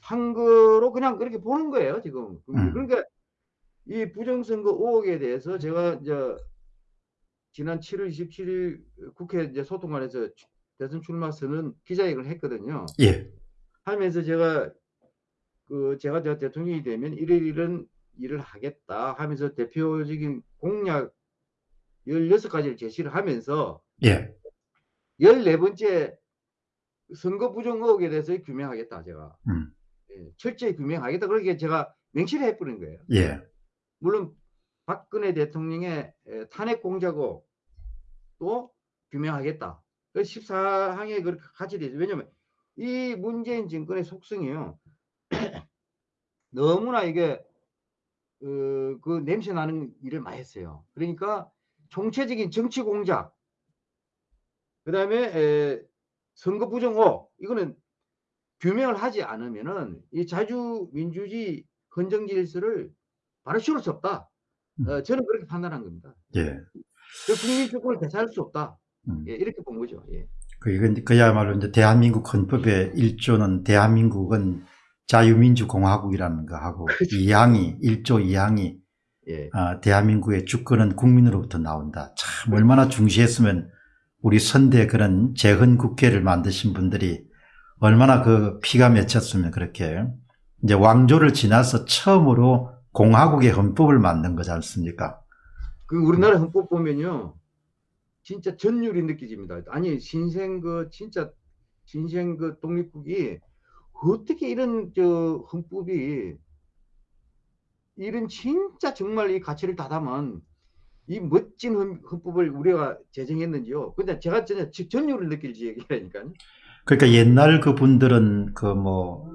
Speaker 1: 한 거로 그냥 그렇게 보는 거예요 지금
Speaker 2: 음.
Speaker 1: 그러니까 이 부정선거 의혹에 대해서 제가 이제 지난 7월 27일 국회 이제 소통관에서 대선 출마 선언 기자회견을 했거든요.
Speaker 2: 예,
Speaker 1: 하면서 제가 그 제가 저 대통령이 되면 이런 이런 일을 하겠다 하면서 대표적인 공약 16가지를 제시를 하면서
Speaker 2: 예,
Speaker 1: 14번째 선거 부정 의혹에 대해서 규명하겠다 제가
Speaker 2: 음.
Speaker 1: 예, 철저히 규명하겠다 그렇게 제가 명시를 해버린 거예요.
Speaker 2: 예,
Speaker 1: 물론 박근혜 대통령의 에, 탄핵 공작 의혹도 규명하겠다. 그 14항에 그렇게 같이 되죠. 왜냐면 이 문재인 정권의 속성이요. 너무나 이게 어, 그 냄새 나는 일을 많이 했어요. 그러니까 총체적인 정치 공작, 그 다음에 선거 부정 의혹 이거는 규명을 하지 않으면은 이 자주 민주주의 헌정 질서를 바로 씌울 수 없다. 어, 저는 그렇게 판단한 겁니다.
Speaker 2: 예.
Speaker 1: 그 국민 주권을 되찾을 수 없다.
Speaker 2: 음.
Speaker 1: 예, 이렇게 본 거죠. 예.
Speaker 2: 그 이건 그야말로 이제 대한민국 헌법의 1조는 대한민국은 자유민주공화국이라는 거 하고
Speaker 1: 그렇죠.
Speaker 2: 2항이 1조 2항이
Speaker 1: 예.
Speaker 2: 아, 대한민국의 주권은 국민으로부터 나온다. 참 얼마나 중시했으면 우리 선대 그런 재헌 국회를 만드신 분들이 얼마나 그 피가 맺혔으면 그렇게 이제 왕조를 지나서 처음으로 공화국의 헌법을 만든 거지 않습니까?
Speaker 1: 그 우리나라 헌법 보면요. 진짜 전율이 느껴집니다. 아니, 신생 그 진짜 신생 그 독립국이 어떻게 이런 저 헌법이 이런 진짜 정말 이 가치를 다 담은 이 멋진 헌- 헌법을 우리가 제정했는지요. 근데 제가 전혀 전율을 느낄지 얘기하니까요.
Speaker 2: 그러니까 옛날 그 분들은 그 뭐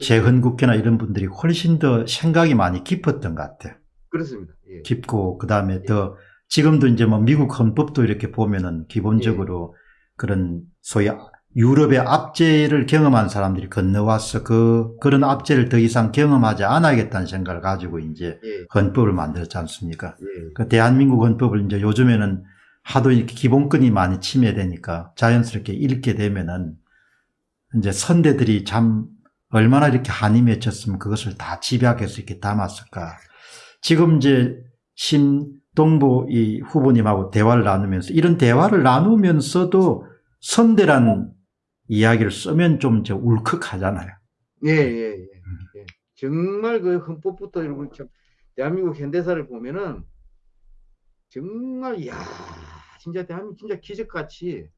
Speaker 2: 재헌국회나 이런 분들이 훨씬 더 생각이 많이 깊었던 것 같아요.
Speaker 1: 그렇습니다. 예.
Speaker 2: 깊고 그 다음에 더 지금도 이제 뭐 미국 헌법도 이렇게 보면은 기본적으로 그런 소위 유럽의 압제를 경험한 사람들이 건너와서 그 그런 압제를 더 이상 경험하지 않아야겠다는 생각을 가지고 이제
Speaker 1: 예.
Speaker 2: 헌법을 만들었지 않습니까?
Speaker 1: 예.
Speaker 2: 그 대한민국 헌법을 이제 요즘에는 하도 이렇게 기본권이 많이 침해되니까 자연스럽게 읽게 되면은 이제 선대들이 참 얼마나 이렇게 한이 맺혔으면 그것을 다 집약해서 이렇게 담았을까. 지금 이제 신동보 이 후보님하고 대화를 나누면서 이런 대화를 나누면서도 선대란 이야기를 쓰면 좀 이제 울컥하잖아요.
Speaker 1: 예, 예, 예. 예. 정말 그 헌법부터 이러고 참 대한민국 현대사를 보면은 정말 야 진짜 대한민국 진짜 기적같이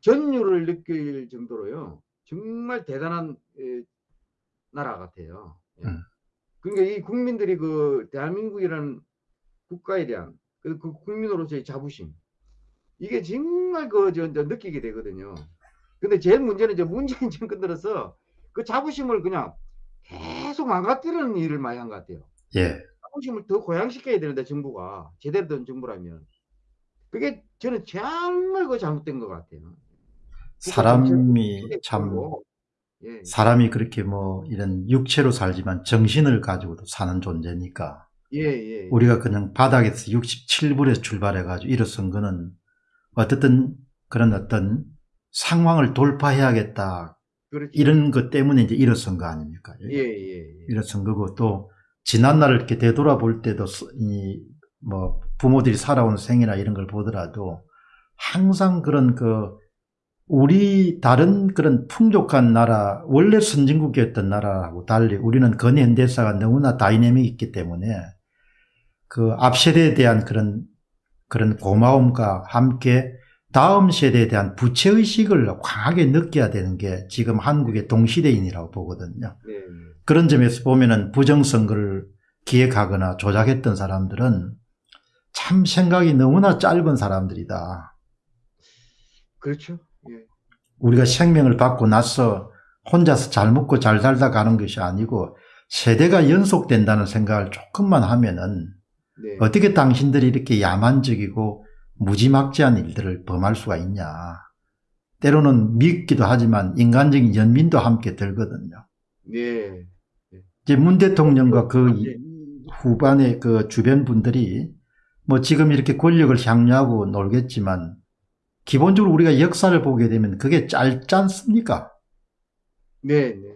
Speaker 1: 전율을 느낄 정도로요. 정말 대단한 에, 나라 같아요. 예.
Speaker 2: 음.
Speaker 1: 그러니까 이 국민들이 그 대한민국이라는 국가에 대한 그, 그 국민으로서의 자부심 이게 정말 그, 저, 저 느끼게 되거든요. 근데 제일 문제는 이제 문재인 정권 들어서 그 자부심을 그냥 계속 망가뜨리는 일을 많이 한 것 같아요.
Speaker 2: 예.
Speaker 1: 자부심을 더 고양시켜야 되는데 정부가 제대로 된 정부라면 그게 저는 정말 그 잘못된 것 같아요.
Speaker 2: 사람이 참
Speaker 1: 예,
Speaker 2: 사람이 그렇게 뭐 이런 육체로 살지만 정신을 가지고도 사는 존재니까
Speaker 1: 예, 예,
Speaker 2: 우리가 그냥 바닥에서 67불에서 출발해 가지고 일어선 거는 어떻든 그런 어떤 상황을 돌파해야겠다
Speaker 1: 그렇죠.
Speaker 2: 이런 것 때문에 이제 일어선 거 아닙니까?
Speaker 1: 예, 예, 예.
Speaker 2: 일어선 거고 또 지난 날을 이렇게 되돌아볼 때도 이 뭐 부모들이 살아온 생이나 이런 걸 보더라도 항상 그런 그 우리 다른 그런 풍족한 나라 원래 선진국이었던 나라하고 달리 우리는 근현대사가 너무나 다이내믹 있기 때문에 그 앞 세대에 대한 그런 그런 고마움과 함께 다음 세대에 대한 부채의식을 강하게 느껴야 되는 게 지금 한국의 동시대인이라고 보거든요.
Speaker 1: 네, 네.
Speaker 2: 그런 점에서 보면은 부정선거를 기획하거나 조작했던 사람들은 참 생각이 너무나 짧은 사람들이다.
Speaker 1: 그렇죠. 예.
Speaker 2: 우리가 생명을 받고 나서 혼자서 잘 먹고 잘 살다 가는 것이 아니고 세대가 연속된다는 생각을 조금만 하면은
Speaker 1: 네.
Speaker 2: 어떻게 당신들이 이렇게 야만적이고 무지막지한 일들을 범할 수가 있냐. 때로는 밉기도 하지만 인간적인 연민도 함께 들거든요.
Speaker 1: 네.
Speaker 2: 이제 문 대통령과 그
Speaker 1: 네.
Speaker 2: 후반의 그 주변 분들이 뭐 지금 이렇게 권력을 향유하고 놀겠지만 기본적으로 우리가 역사를 보게 되면 그게 짧지 않습니까?
Speaker 1: 네, 네.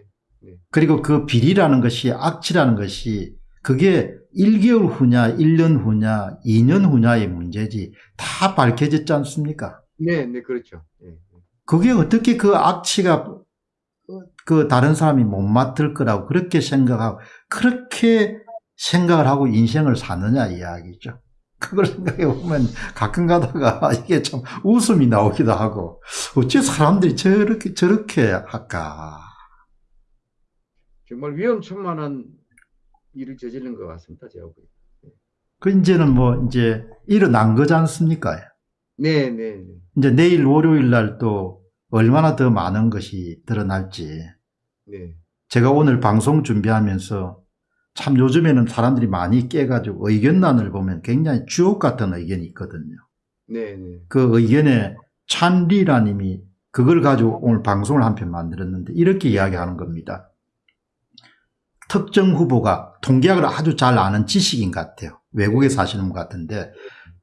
Speaker 2: 그리고 그 비리라는 것이 악취라는 것이 그게 1개월 후냐, 1년 후냐, 2년 후냐의 문제지 다 밝혀졌지 않습니까?
Speaker 1: 네, 네, 그렇죠. 예.
Speaker 2: 그게 어떻게 그 악취가 그 다른 사람이 못 맡을 거라고 그렇게 생각하고 그렇게 생각을 하고 인생을 사느냐 이야기죠. 그걸 생각해 보면 가끔 가다가 이게 참 웃음이 나오기도 하고 어째 사람들이 저렇게 저렇게 할까?
Speaker 1: 정말 위험천만한 일을 저지른 것 같습니다. 제가 보기에.
Speaker 2: 그 이제는 뭐 이제 일어난 거지 않습니까?
Speaker 1: 네, 네, 네.
Speaker 2: 이제 내일 월요일 날 또 얼마나 더 많은 것이 드러날지
Speaker 1: 네.
Speaker 2: 제가 오늘 방송 준비하면서 참 요즘에는 사람들이 많이 깨가지고 의견란을 보면 굉장히 주옥 같은 의견이 있거든요.
Speaker 1: 네, 네.
Speaker 2: 그 의견에 찬리라님이 그걸 가지고 오늘 방송을 한 편 만들었는데 이렇게 이야기하는 겁니다. 특정 후보가 통계학을 아주 잘 아는 지식인 것 같아요. 외국에 사시는 것 같은데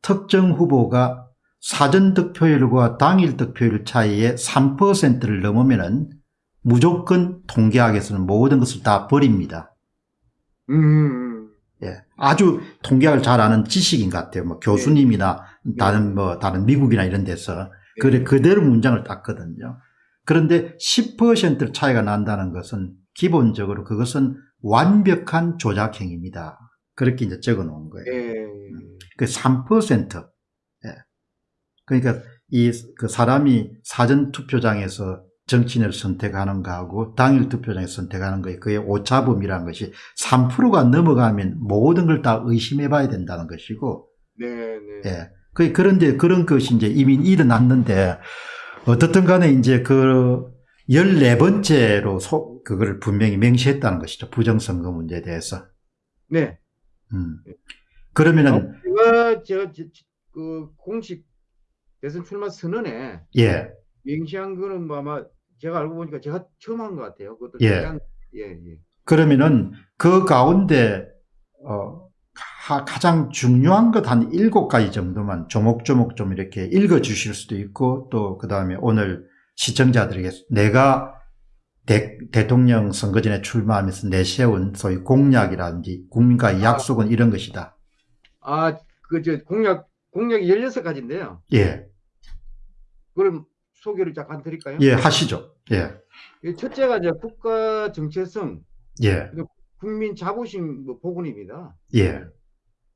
Speaker 2: 특정 후보가 사전 득표율과 당일 득표율 차이에 3%를 넘으면은 무조건 통계학에서는 모든 것을 다 버립니다.
Speaker 1: 음, 음,
Speaker 2: 예, 아주 통계학을 잘 아는 지식인 것 같아요. 뭐 교수님이나 다른 뭐 다른 미국이나 이런 데서 그래 그대로 문장을 땄거든요. 그런데 10% 차이가 난다는 것은 기본적으로 그것은 완벽한 조작 행위입니다. 그렇게 이제 적어 놓은 거예요.
Speaker 1: 네.
Speaker 2: 그 3%. 예. 그러니까 이 그 사람이 사전 투표장에서 정치인을 선택하는 거하고 당일 투표장에서 선택하는 거에 그의 오차범위라는 것이 3%가 넘어가면 모든 걸 다 의심해 봐야 된다는 것이고
Speaker 1: 네, 네.
Speaker 2: 예. 그, 그런데 그런 것이 이제 이미 일어났는데, 어떻든 간에 이제 그 14번째로 소, 그거를 분명히 명시했다는 것이죠. 부정선거 문제에 대해서.
Speaker 1: 네.
Speaker 2: 음. 그러면은,
Speaker 1: 제가 제가 그 공식 대선 출마 선언에
Speaker 2: 예,
Speaker 1: 명시한 거는 뭐 아마 제가 알고 보니까 제가 처음 한 것 같아요. 그것도
Speaker 2: 예.
Speaker 1: 가장 예, 예.
Speaker 2: 그러면은 그 가운데, 어, 가, 가장 중요한 것 한 일곱 가지 정도만 조목조목 좀 이렇게 읽어 주실 수도 있고, 또 그 다음에 오늘 시청자들에게 내가 대, 대통령 선거 전에 출마하면서 내세운 소위 공약이라든지 국민과의 약속은 이런 것이다.
Speaker 1: 아, 그 저 공약 공약이 16가지인데요.
Speaker 2: 예,
Speaker 1: 그럼 소개를 잠깐 드릴까요?
Speaker 2: 예, 하시죠. 예,
Speaker 1: 이 첫째가 이제 국가 정체성,
Speaker 2: 예,
Speaker 1: 국민 자부심 뭐 복원입니다.
Speaker 2: 예,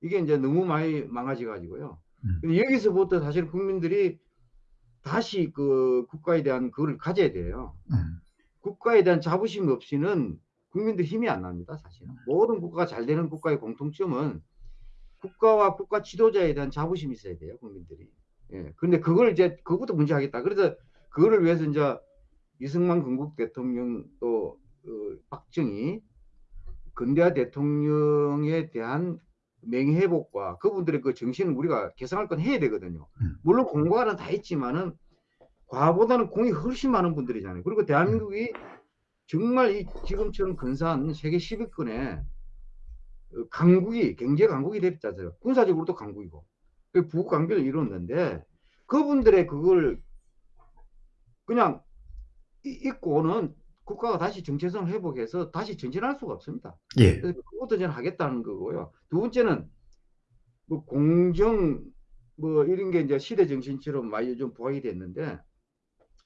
Speaker 1: 이게 이제 너무 많이 망가져 가지고요.
Speaker 2: 음.
Speaker 1: 여기서부터 사실 국민들이 다시 그 국가에 대한 그걸 가져야 돼요.
Speaker 2: 음,
Speaker 1: 국가에 대한 자부심 없이는 국민들 힘이 안 납니다, 사실은. 모든 국가가 잘 되는 국가의 공통점은 국가와 국가 지도자에 대한 자부심이 있어야 돼요, 국민들이. 예. 근데 그걸 이제 그것도 문제하겠다. 그래서 그거를 위해서 이제 이승만 건국 대통령 또 어, 박정희 근대화 대통령에 대한 명예회복과 그분들의 그 정신을 우리가 개성할 건 해야 되거든요.
Speaker 2: 음.
Speaker 1: 물론 공과는 다 있지만은 과보다는 공이 훨씬 많은 분들이잖아요. 그리고 대한민국이 정말 이 지금처럼 근사한 세계 10위권의 강국이 경제 강국이 됐잖아요. 군사적으로도 강국이고 그 부국 강비를 이뤘는데 그분들의 그걸 그냥 이- 잊고는 국가가 다시 정체성을 회복해서 다시 전진할 수가 없습니다.
Speaker 2: 예.
Speaker 1: 그래서 그것도 저는 하겠다는 거고요. 두 번째는 뭐 공정 뭐 이런 게 이제 시대 정신처럼 많이 요즘 부각이 됐는데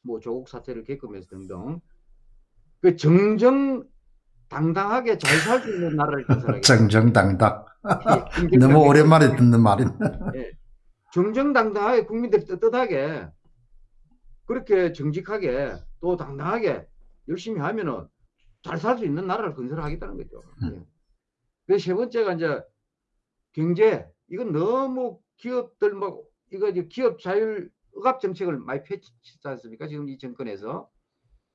Speaker 1: 뭐 조국 사태를 겪으면서 등등 그 정정 당당하게 잘 살 수 있는 나라를 건설하겠다.
Speaker 2: 정정당당.
Speaker 1: 예,
Speaker 2: 너무 오랜만에 듣는 말이네.
Speaker 1: 정정당당하게 국민들이 떳떳하게 그렇게 정직하게 또 당당하게 열심히 하면은 잘 살 수 있는 나라를 건설하겠다는 거죠.
Speaker 2: 음.
Speaker 1: 예. 그래서 세 번째가 이제 경제 이건 너무 기업들 막 이거 이제 기업 자율 억압 정책을 많이 펼치지 않습니까? 지금 이 정권에서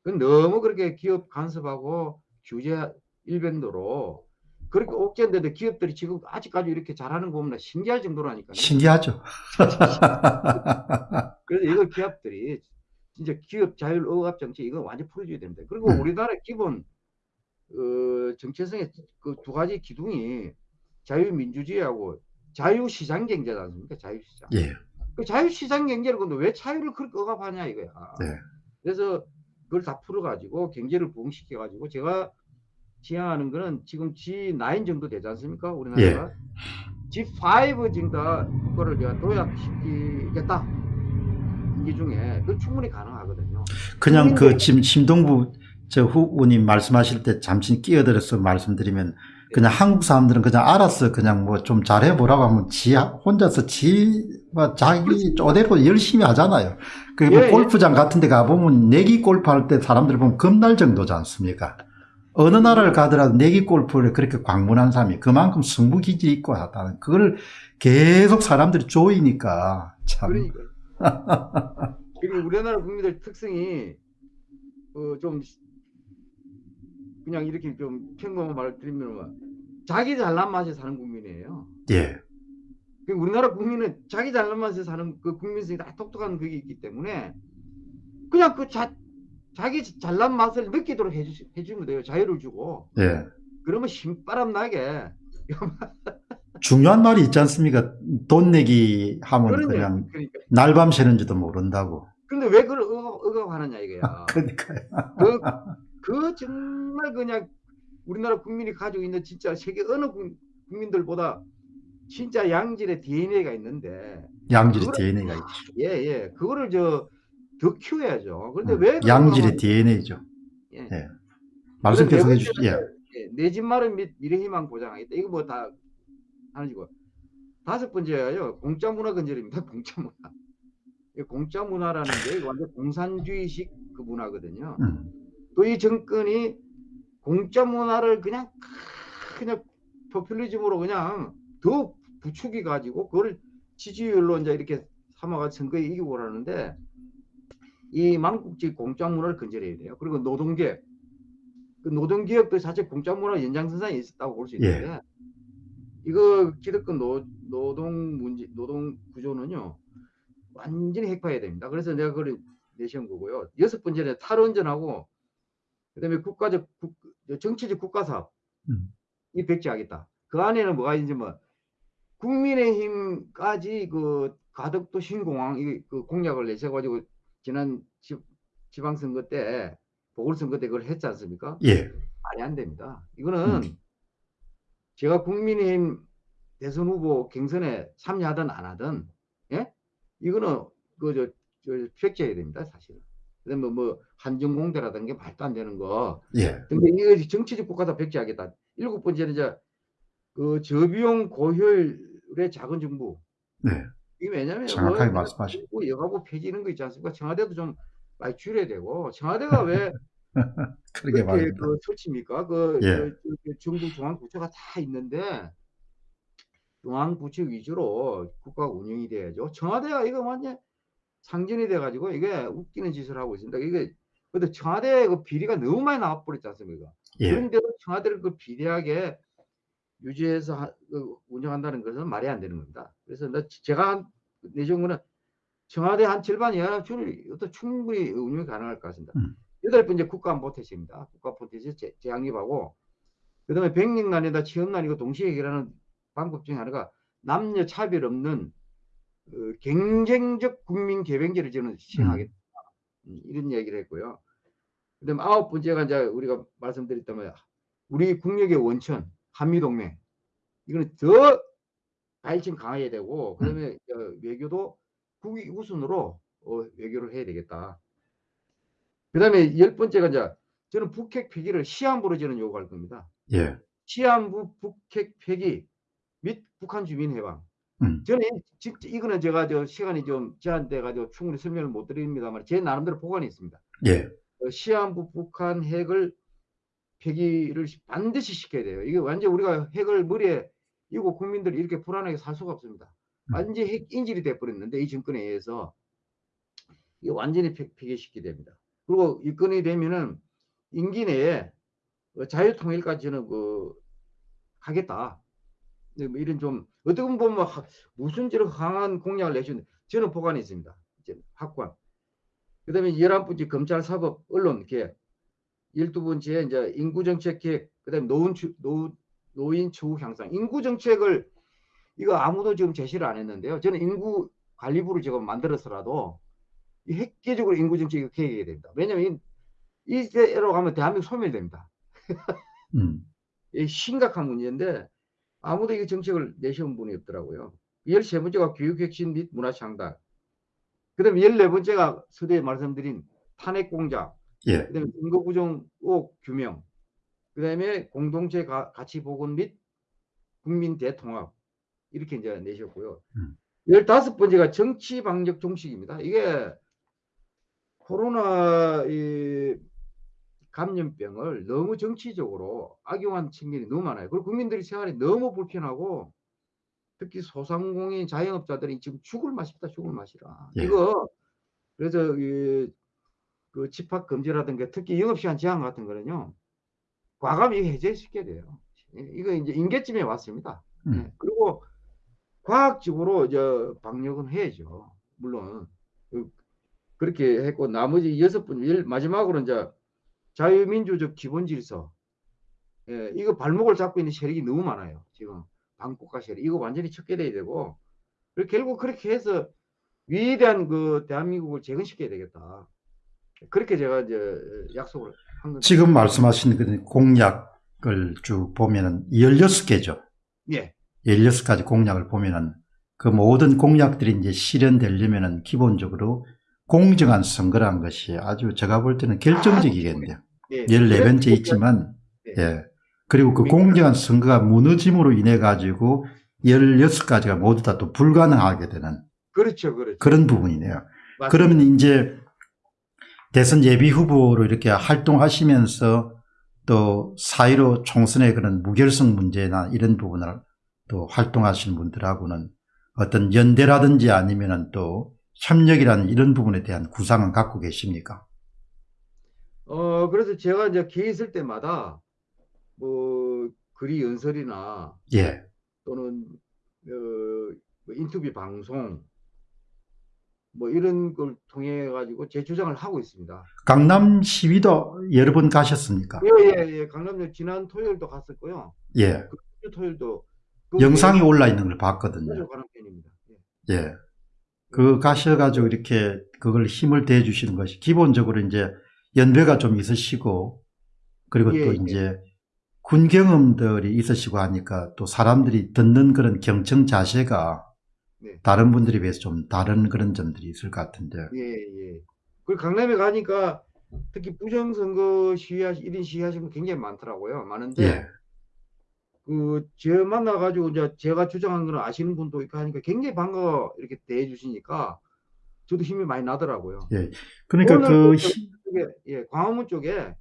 Speaker 1: 그건 너무 그렇게 기업 간섭하고 규제 일변도로 그렇게 옥죄인데 기업들이 지금 아직까지 이렇게 잘하는 거 보면 신기할 정도라니까요.
Speaker 2: 신기하죠.
Speaker 1: 그래서 이거 기업들이 진짜 기업 자율 억압 정책 이거 완전 풀어줘야 됩니다. 그리고
Speaker 2: 음.
Speaker 1: 우리나라 기본 어, 정체성의 그 두 가지 기둥이 자유민주주의하고 자유시장 경제지 않습니까? 자유시장.
Speaker 2: 예.
Speaker 1: 그 자유시장 경제를 근데 왜 자유를 그렇게 억압하냐 이거야.
Speaker 2: 네.
Speaker 1: 그래서 그걸 다 풀어가지고 경제를 부흥시켜가지고 제가 지향하는 거는 지금 G9 정도 되지 않습니까? 우리나라가 G5 정도 그거를 제가 도약시키겠다. 임기 중에 그 충분히 가능하거든요.
Speaker 2: 그냥 그 지금 심동부 저 후보님 말씀하실 때 잠시 끼어들어서 말씀드리면 그냥 한국 사람들은 그냥 알아서 그냥 뭐 좀 잘해보라고 하면 지 혼자서 지뭐 자기 쪼대로 열심히 하잖아요. 그뭐
Speaker 1: 예, 예.
Speaker 2: 골프장 같은 데 가보면 내기 골프 할 때 사람들 보면 겁날 정도지 않습니까? 어느 나라를 가더라도 내기 골프를 그렇게 광문한 사람이 그만큼 승부 기질이 있고 하다는 그걸 계속 사람들이 조이니까 참
Speaker 1: 그러니까. 그리고 우리나라 국민들 특성이 어, 좀 그냥 이렇게 좀 평범한 말을 드리면 뭐 자기 잘난 맛에 사는 국민이에요.
Speaker 2: 예.
Speaker 1: 그 우리나라 국민은 자기 잘난 맛에 사는 그 국민성이 다 똑똑한 그게 있기 때문에 그냥 그 자, 자기 잘난 맛을 느끼도록 해주, 해주면 돼요. 자유를 주고.
Speaker 2: 예.
Speaker 1: 그러면 신바람 나게.
Speaker 2: 중요한 말이 있지 않습니까? 돈 내기 하면
Speaker 1: 그러냐.
Speaker 2: 그냥
Speaker 1: 그러니까.
Speaker 2: 날밤 새는지도 모른다고.
Speaker 1: 근데 왜 그걸 억압, 억압하느냐 이거야.
Speaker 2: 그러니까요.
Speaker 1: 그, 그 정말 그냥 우리나라 국민이 가지고 있는 진짜 세계 어느 국- 국민들보다 진짜 양질의 DNA가 있는데
Speaker 2: 양질의 DNA가 있죠.
Speaker 1: 예, 예. 그거를 저 더 키워야죠. 그런데
Speaker 2: 음,
Speaker 1: 왜
Speaker 2: 양질의 DNA죠.
Speaker 1: 예.
Speaker 2: 예. 말씀 계속 해주시죠. 예.
Speaker 1: 예, 내 집 마련 및 미래희망 보장하겠다. 이거 뭐 다 하는 거고. 다섯 번째가요. 공짜 문화 건설입니다. 공짜 문화. 이 공짜 문화라는 게 완전 공산주의식 그 문화거든요.
Speaker 2: 음,
Speaker 1: 또이 정권이 공짜 문화를 그냥 그냥 포퓰리즘으로 그냥 더 부추기 가지고 그걸 지지율로 이제 이렇게 삼아가 선거에 이기고 그러는데 이 망국지 공짜 문화를 건설해야 돼요. 그리고 노동계 그 노동기업도 사실 공짜 문화 연장선상에 있었다고 볼 수 있는데 이거 기득권 노, 노동 문제 노동 구조는요 완전히 핵파해야 됩니다. 그래서 내가 그걸 내세운 거고요. 여섯 번째는 탈원전하고 그다음에 국가적 국, 정치적 국가사업
Speaker 2: 음.
Speaker 1: 이 백지하겠다. 그 안에는 뭐가 있는지 뭐 국민의힘까지 그 가덕도 신공항 이 그 공약을 내셔가지고 지난 지, 지방선거 때 보궐선거 때 그걸 했지 않습니까?
Speaker 2: 예.
Speaker 1: 말이 안 됩니다. 이거는
Speaker 2: 음.
Speaker 1: 제가 국민의힘 대선 후보 경선에 참여하든 안 하든 예 이거는 그저 저, 팩트해야 됩니다 사실은. 그다음에 뭐 한정공대라든가 게 말도 안 되는 거.
Speaker 2: 예.
Speaker 1: 근데 이거 정치적 국가다 백지하겠다. 일곱 번째는 이제 그 저비용 고효율의 작은 정부.
Speaker 2: 네.
Speaker 1: 이게 왜냐면
Speaker 2: 정확하게
Speaker 1: 뭐
Speaker 2: 말씀하시-
Speaker 1: 뭐 여가부 폐지 이런 거 있지 않습니까? 청와대도 좀 많이 줄여야 되고 청와대가 왜 그렇게
Speaker 2: 말입니다.
Speaker 1: 그 설치입니까? 그,
Speaker 2: 예.
Speaker 1: 그, 그 정부 중앙 부처가 다 있는데 중앙 부처 위주로 국가가 운영이 돼야죠. 청와대가 이거 완전 상전이 돼가지고 이게 웃기는 짓을 하고 있습니다. 이게 근데 청와대 그 비리가 너무 많이 나와버렸지 않습니까?
Speaker 2: 예.
Speaker 1: 그런데도 청와대를 그 비대하게 유지해서 하- 그 운영한다는 것은 말이 안 되는 겁니다. 그래서 나 제가 내준 거는 청와대 한 절반 이하는 어떤 충분히 운영이 가능할 것 같습니다.
Speaker 2: 음.
Speaker 1: 여덟 번째 국가안보태세입니다. 국가안보태세 재- 재확립하고 그 다음에 백년난이다 취업난이고 동시에 해결하는 방법 중에 하나가 남녀 차별 없는 어, 경쟁적 국민 개변제를 저는 시행하겠다. 음, 이런 얘기를 했고요. 그 다음에 아홉 번째가 이제 우리가 말씀드렸다면 우리 국력의 원천 한미동맹 이거는 더 발전 강화해야 되고 그다음에 어, 외교도 국위 우선으로 어, 외교를 해야 되겠다. 그다음에 열 번째가 이제 저는 북핵 폐기를 시한부로 저는 요구할 겁니다.
Speaker 2: 예.
Speaker 1: 시한부 북핵 폐기 및 북한 주민 해방.
Speaker 2: 음.
Speaker 1: 저는 이- 진짜 이거는 제가 저 시간이 좀 제한돼 가지고 충분히 설명을 못 드립니다만 제 나름대로 보관이 있습니다.
Speaker 2: 예.
Speaker 1: 어, 시한부 북한 핵을 폐기를 시- 반드시 시켜야 돼요. 이게 완전 우리가 핵을 머리에 이고 국민들이 이렇게 불안하게 살 수가 없습니다.
Speaker 2: 음.
Speaker 1: 완전 핵 인질이 돼 버렸는데 이 정권에 의해서 이게 완전히 폐, 폐기시키게 됩니다. 그리고 입건이 되면은 임기 내에 어, 자유통일까지 저는 그 하겠다. 네, 뭐 이런 좀 어떻게 보면 하- 무슨 저런 강한 공약을 내주는 저는 보관이 있습니다. 이제 확관. 그다음에 열한 번째 검찰 사법 언론 개혁. 열두 번째 이제 인구 정책 계획. 그다음에 노인 추, 노, 노인 추후 향상. 인구 정책을 이거 아무도 지금 제시를 안 했는데요. 저는 인구 관리부를 지금 만들어서라도 이 획기적으로 인구 정책이 계획해야 됩니다. 왜냐하면 이, 이대로 가면 대한민국 소멸됩니다.
Speaker 2: 음.
Speaker 1: 이 심각한 문제인데 아무도 이 정책을 내세운 분이 없더라고요. 13번째가 교육 혁신 및 문화 창달. 그 다음에 14번째가 서두에 말씀드린 탄핵 공작.
Speaker 2: 예.
Speaker 1: 그 다음에 인거부정 의혹 규명. 그 다음에 공동체 가, 가치 복원 및 국민 대통합. 이렇게 이제 내셨고요.
Speaker 2: 음.
Speaker 1: 15번째가 정치 방역 종식입니다. 이게 코로나 이 감염병을 너무 정치적으로 악용한 측면이 너무 많아요. 그리고 국민들이 생활이 너무 불편하고 특히 소상공인 자영업자들이 지금 죽을 맛이다 죽을 맛이라.
Speaker 2: 예.
Speaker 1: 이거 그래서 이, 그 집합 금지라든가 특히 영업시간 제한 같은 거는요 과감히 해제시켜야 돼요. 예, 이거 이제 인계점에 왔습니다.
Speaker 2: 음.
Speaker 1: 예, 그리고 과학적으로 이제 방역은 해야죠. 물론 그- 그렇게 했고 나머지 여섯 번 열- 마지막으로 이제 자유민주적 기본 질서. 예, 이거 발목을 잡고 있는 세력이 너무 많아요. 지금 반국가 세력 이거 완전히 척결해야 되고 그리고 결국 그렇게 해서 위대한 그 대한민국을 재건시켜야 되겠다. 그렇게 제가 이제 약속을 한 겁니다.
Speaker 2: 지금 말씀하신 그 공약을 쭉 보면은 16개죠.
Speaker 1: 예,
Speaker 2: 16가지 공약을 보면은 그 모든 공약들이 이제 실현되려면은 기본적으로 공정한 선거라는 것이 아주 제가 볼 때는 결정적이겠네요.
Speaker 1: 예.
Speaker 2: 14번째 있지만,
Speaker 1: 네.
Speaker 2: 예. 그리고 그 공정한 선거가 무너짐으로 인해 가지고 16가지가 모두 다 또 불가능하게 되는
Speaker 1: 그렇죠, 그렇죠.
Speaker 2: 그런 부분이네요.
Speaker 1: 맞습니다.
Speaker 2: 그러면 이제 대선 예비 후보로 이렇게 활동하시면서 또 사이로 총선의 그런 무결성 문제나 이런 부분을 또 활동하시는 분들하고는 어떤 연대라든지 아니면은 또 협력이라는 이런 부분에 대한 구상은 갖고 계십니까?
Speaker 1: 어, 그래서 제가 이제 기회 있을 때마다 뭐 글이 연설이나
Speaker 2: 예,
Speaker 1: 또는 어, 뭐 인터뷰 방송 뭐 이런 걸 통해 가지고 제 주장을 하고 있습니다.
Speaker 2: 강남 시위도 여러 번 가셨습니까?
Speaker 1: 예예 예 강남역 지난 토요일도 갔었고요.
Speaker 2: 예,
Speaker 1: 그 토요일도 그
Speaker 2: 영상이 올라 있는 걸 봤거든요.
Speaker 1: 가는 편입니다. 예.
Speaker 2: 예. 그 가셔가지고 이렇게 그걸 힘을 대해 주시는 것이 기본적으로 이제 연배가 좀 있으시고 그리고
Speaker 1: 예,
Speaker 2: 또
Speaker 1: 예.
Speaker 2: 이제 군 경험들이 있으시고 하니까 또 사람들이 듣는 그런 경청 자세가
Speaker 1: 네.
Speaker 2: 다른 분들에 비해서 좀 다른 그런 점들이 있을 것 같은데.
Speaker 1: 예, 예. 그리고 강남에 가니까 특히 부정 선거 시위하시, 1인 시위하시는 분 굉장히 많더라고요. 많은데,
Speaker 2: 예.
Speaker 1: 그, 제 만나 가지고 이제 제가 주장한 거는 아시는 분도 있고 하니까 굉장히 반가워 이렇게 대해 주시니까 저도 힘이 많이 나더라고요.
Speaker 2: 그러니까
Speaker 1: 오늘
Speaker 2: 그
Speaker 1: 쪽에, 예, 광화문 쪽에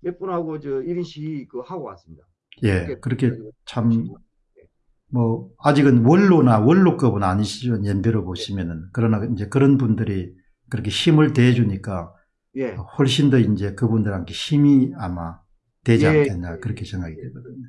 Speaker 1: 몇 분하고 저 1인 시위 그 하고 왔습니다.
Speaker 2: 예, 그렇게 참 뭐 아직은 원로나 원로급은 아니시죠 연배로 보시면은 그러나 이제 그런 분들이 그렇게 힘을 대주니까
Speaker 1: 예.
Speaker 2: 훨씬 더 이제 그분들한테 힘이 아마 되지
Speaker 1: 예,
Speaker 2: 않겠나
Speaker 1: 예,
Speaker 2: 그렇게 생각이 되거든요.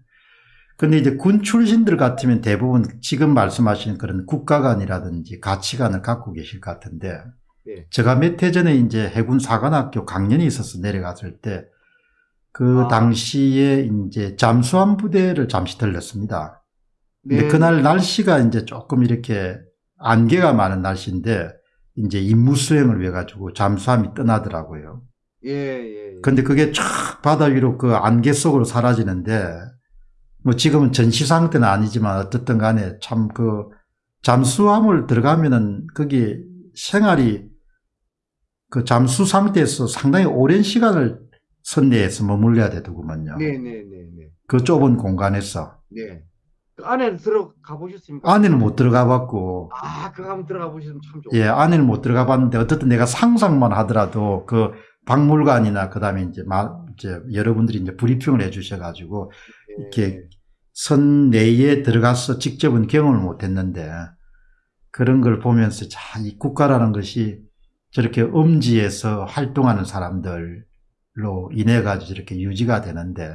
Speaker 2: 근데 이제 군 출신들 같으면 대부분 지금 말씀하신 그런 국가관이라든지 가치관을 갖고 계실 것 같은데
Speaker 1: 예.
Speaker 2: 제가 몇 해 전에 이제 해군 사관학교 강연이 있어서 내려갔을 때그
Speaker 1: 아.
Speaker 2: 당시에 이제 잠수함 부대를 잠시 들렸습니다. 근데
Speaker 1: 네.
Speaker 2: 그날 날씨가 이제 조금 이렇게 안개가 많은 날씨인데 이제 임무 수행을 위해 가지고 잠수함이 떠나더라고요.
Speaker 1: 예, 예. 예.
Speaker 2: 근데 그게 쫙 바다 위로 그 안개 속으로 사라지는데 뭐 지금은 전시 상태는 아니지만 어떻든 간에 참 그 잠수함을 들어가면은 거기 생활이 그 잠수 상태에서 상당히 오랜 시간을 선내에서 머물러야 되더구먼요.
Speaker 1: 네, 네, 네, 네.
Speaker 2: 그 좁은 공간에서
Speaker 1: 네. 그 안에 들어가 보셨습니까?
Speaker 2: 안에는 못 들어가 봤고
Speaker 1: 아, 그거 한번 들어가 보시면 참 좋고.
Speaker 2: 예, 안에는 못 들어가 봤는데 어쨌든 내가 상상만 하더라도 그 박물관이나 그다음에 이제 마, 이제 여러분들이 이제 브리핑을 해 주셔 가지고
Speaker 1: 예.
Speaker 2: 이렇게 선 내에 들어가서 직접은 경험을 못 했는데 그런 걸 보면서 자, 이 국가라는 것이 저렇게 음지에서 활동하는 사람들로 인해 가지고 저렇게 유지가 되는데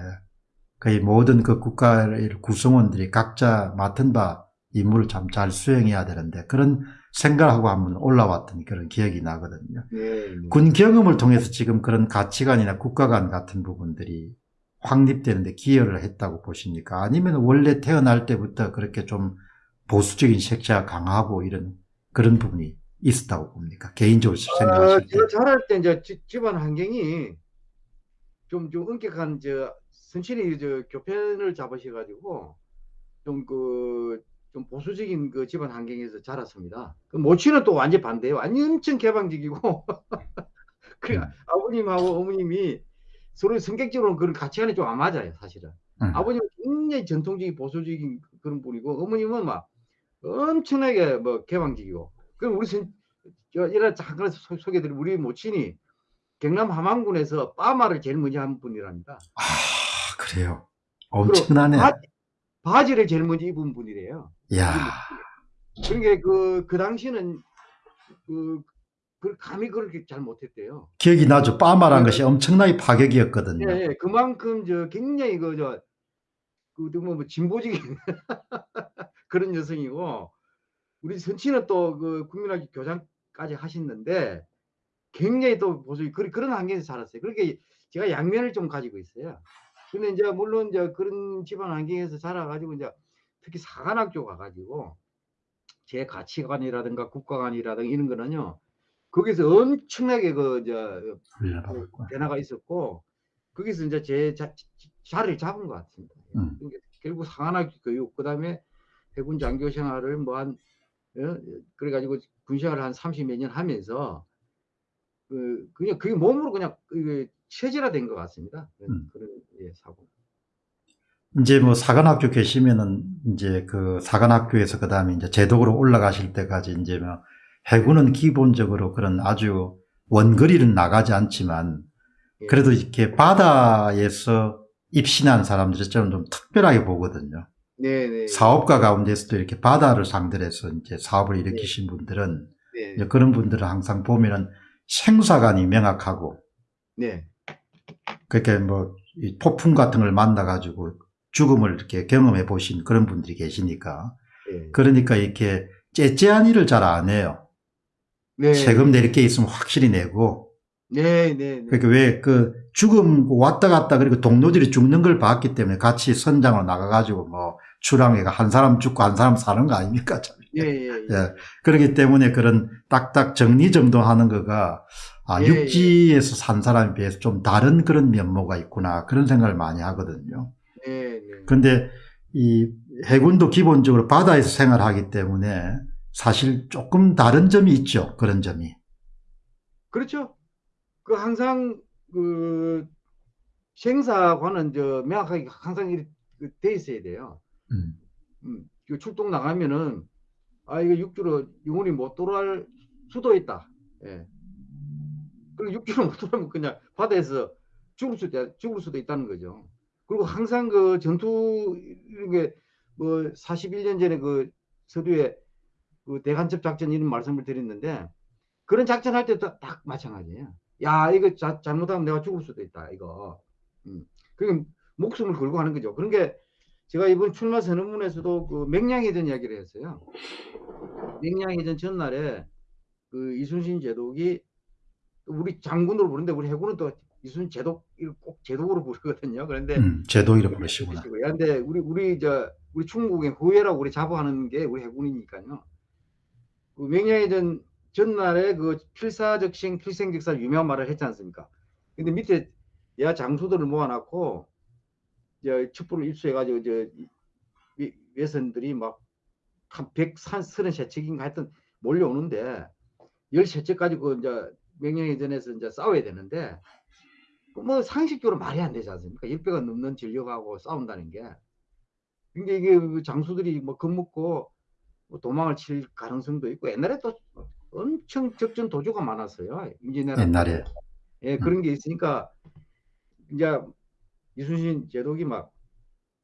Speaker 2: 거의 모든 그 국가의 구성원들이 각자 맡은 바 임무를 참 잘 수행해야 되는데 그런 생각하고 한번 올라왔던 그런 기억이 나거든요.
Speaker 1: 네, 네.
Speaker 2: 군 경험을 통해서 지금 그런 가치관이나 국가관 같은 부분들이 확립되는데 기여를 했다고 보십니까? 아니면 원래 태어날 때부터 그렇게 좀 보수적인 색채가 강하고 이런 그런 부분이 있었다고 봅니까? 개인적으로
Speaker 1: 아,
Speaker 2: 생각하실 때.
Speaker 1: 제가 자랄 때 이제 지- 집안 환경이 좀, 좀 엄격한 저 선친이 저 교편을 잡으셔가지고 좀 그 좀 보수적인 그 집안 환경에서 자랐습니다. 그 모친은 또 완전 반대예요. 완전 엄청 개방적이고 그
Speaker 2: 음.
Speaker 1: 아버님하고 어머님이 서로 성격적으로는 그런 가치관이 좀 안 맞아요, 사실은.
Speaker 2: 음.
Speaker 1: 아버님은 굉장히 전통적인 보수적인 그런 분이고 어머님은 막 엄청나게 뭐 개방적이고 그럼 우리 선, 저 이런 잠깐 소- 소개드린 우리 모친이 경남 함안군에서 빠마를 제일 먼저 한 분이랍니다.
Speaker 2: 아, 그래요. 엄청나네.
Speaker 1: 바, 바지 를 제일 먼저 입은 분이래요.
Speaker 2: 야,
Speaker 1: 그러니까 그, 그 당시는 그, 그 감히 그렇게 잘 못했대요.
Speaker 2: 기억이 나죠. 빠마란 것이 엄청나게 파격이었거든요.
Speaker 1: 예, 예. 그만큼 저 굉장히 그저 그 뭐, 뭐 진보적인 그런 여성이고 우리 선치는 또 그 국민학교 교장까지 하셨는데 굉장히 또 보수 그런 그런 환경에서 자랐어요. 그렇게 제가 양면을 좀 가지고 있어요. 근데 이제 물론 이제 그런 집안 환경에서 자라가지고 이제 특히 사관학교 가가지고 제 가치관이라든가 국가관이라든가 이런 거는요 거기서 엄청나게 그저
Speaker 2: 훈련받았구나.
Speaker 1: 변화가 있었고 거기서 이제 제 자, 자리를 잡은 것 같습니다.
Speaker 2: 음.
Speaker 1: 그러니까 결국 상한학교 교육 그다음에 해군 장교 생활을 뭐한 어? 그래가지고 군 생활을 한 30몇 년 하면서 그 그냥 그게 몸으로 그냥 그 체질화된 것 같습니다. 그런,
Speaker 2: 음.
Speaker 1: 그런 예, 사고.
Speaker 2: 이제 뭐 사관학교 계시면은 이제 그 사관학교에서 그 다음에 이제 제독으로 올라가실 때까지 이제 뭐 해군은 기본적으로 그런 아주 원거리는 나가지 않지만
Speaker 1: 예.
Speaker 2: 그래도 이렇게 바다에서 입신한 사람들이 저는 좀 특별하게 보거든요.
Speaker 1: 네네.
Speaker 2: 사업가 가운데서도 이렇게 바다를 상대로 해서 이제 사업을 일으키신 분들은
Speaker 1: 네.
Speaker 2: 이제 그런 분들은 항상 보면은 생사관이 명확하고
Speaker 1: 네.
Speaker 2: 그렇게 뭐이 폭풍 같은 걸 만나가지고 죽음을 이렇게 경험해 보신 그런 분들이 계시니까
Speaker 1: 네.
Speaker 2: 그러니까 이렇게 째째한 일을 잘 안 해요.
Speaker 1: 네.
Speaker 2: 세금 낼 게 있으면 확실히 내고
Speaker 1: 네. 네. 네.
Speaker 2: 그러니까 왜 그 죽음 왔다 갔다 그리고 동료들이 죽는 걸 봤기 때문에 같이 선장으로 나가가지고 뭐 출항해가 한 사람 죽고 한 사람 사는 거 아닙니까? 참.
Speaker 1: 예, 예, 예.
Speaker 2: 예. 그렇기 때문에 그런 딱딱 정리정돈하는 거가 아,
Speaker 1: 예,
Speaker 2: 육지에서 산 사람에 비해서 좀 다른 그런 면모가 있구나 그런 생각을 많이 하거든요.
Speaker 1: 네, 네.
Speaker 2: 근데 이 해군도 기본적으로 바다에서 생활하기 때문에 사실 조금 다른 점이 있죠. 그런 점이.
Speaker 1: 그렇죠. 그 항상 그 생사관은 저 명확하게 항상 이렇게 그돼 있어야 돼요.
Speaker 2: 음.
Speaker 1: 음, 그 출동 나가면은 아 이거 육주로 영원히 못 돌아올 수도 있다. 예. 그리고 육주로 못 돌아오면 그냥 바다에서 죽을 수도 죽을 수도 있다는 거죠. 그리고 항상 그 전투 이게 뭐 41년 전에 그 서두에 그 대간첩 작전 이런 말씀을 드렸는데 그런 작전 할 때도 딱 마찬가지예요. 야 이거 자, 잘못하면 내가 죽을 수도 있다 이거. 음. 그 목숨을 걸고 하는 거죠. 그런 게 제가 이번 출마 선언문에서도 그 맹량해전 이야기를 했어요. 맹량해전 전날에 그 이순신 제독이 우리 장군으로 부르는데 우리 해군은 또 이순신 제독 꼭 제독으로 부르거든요. 그런데
Speaker 2: 음, 제독이라 부르시구나.
Speaker 1: 그런데 우리 우리 저 우리 충북의 후예라고 우리 자부하는 게 우리 해군이니까요. 그 맹량해전 전날에 그 필사적신 필생직사 유명한 말을 했지 않습니까? 근데 밑에 야 장수들을 모아놨고 저 첩보를 입수해가지고 저 위- 외선들이 막한 133척인가 하여튼 몰려오는데 13척까지 그 이제 명령해전에서 이제 싸워야 되는데 그뭐 상식적으로 말이 안 되지 않습니까? 10배가 넘는 전력하고 싸운다는 게. 그러니까 이게 그 장수들이 뭐 겁먹고 뭐 도망을 칠 가능성도 있고 옛날에 또 엄청 적전 도주가 많았어요. 임진왜란
Speaker 2: 옛날에.
Speaker 1: 예, 그런 게 있으니까 이제 이순신 제독이 막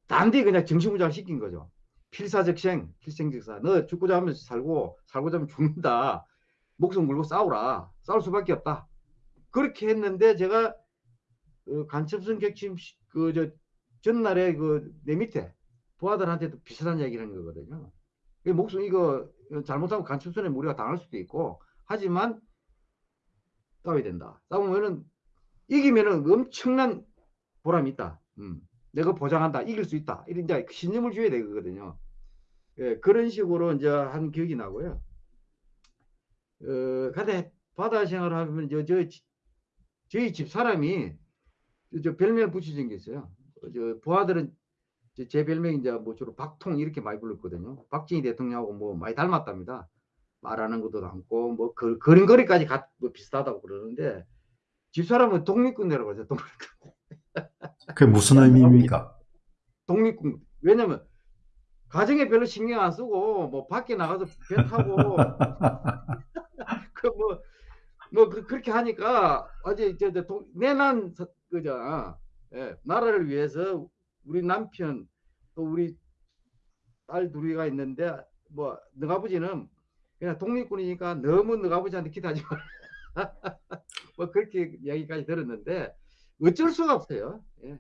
Speaker 1: 단디 그냥 정신무장을 시킨 거죠. 필사적생, 필생적사. 너 죽고자 하면 살고 살고자 하면 죽는다. 목숨 걸고 싸우라. 싸울 수밖에 없다. 그렇게 했는데 제가 어, 간첩선 객침 그 저 전날에 그 내 밑에 부하들한테도 비슷한 이야기를 하는 거거든요. 이 목숨 이거 잘못하면 간첩선에 우리가 당할 수도 있고 하지만 싸워야 된다. 싸우면은 이기면은 엄청난 보람이 있다. 음. 내가 보장한다. 이길 수 있다. 이런 이제 신념을 줘야 되거든요. 예, 그런 식으로 이제 한 기억이 나고요. 어, 근데 바다 생활을 하면 저, 저 저희 집 사람이 저 별명을 붙여준 게 있어요. 어, 저 부하들은 제- 제 별명이 이제 뭐 주로 박통 이렇게 많이 불렀거든요. 박정희 대통령하고 뭐 많이 닮았답니다. 말하는 것도 닮고 뭐 그, 걸음걸이까지 가, 뭐 비슷하다고 그러는데 집사람은 독립군이라고 하죠. 독립군.
Speaker 2: 그게 무슨 의미입니까?
Speaker 1: 독립군. 왜냐면 가정에 별로 신경 안 쓰고 뭐 밖에 나가서 배 타고 그뭐뭐 그렇게 하니까 어제 저저 내난 서- 그저 예, 나라를 위해서 우리 남편 또 우리 딸 둘이가 있는데 뭐 너아버지는 그냥 독립군이니까 너무 너아버지한테 기대하지 마. 뭐 그렇게 이야기까지 들었는데 어쩔 수가 없어요. 예.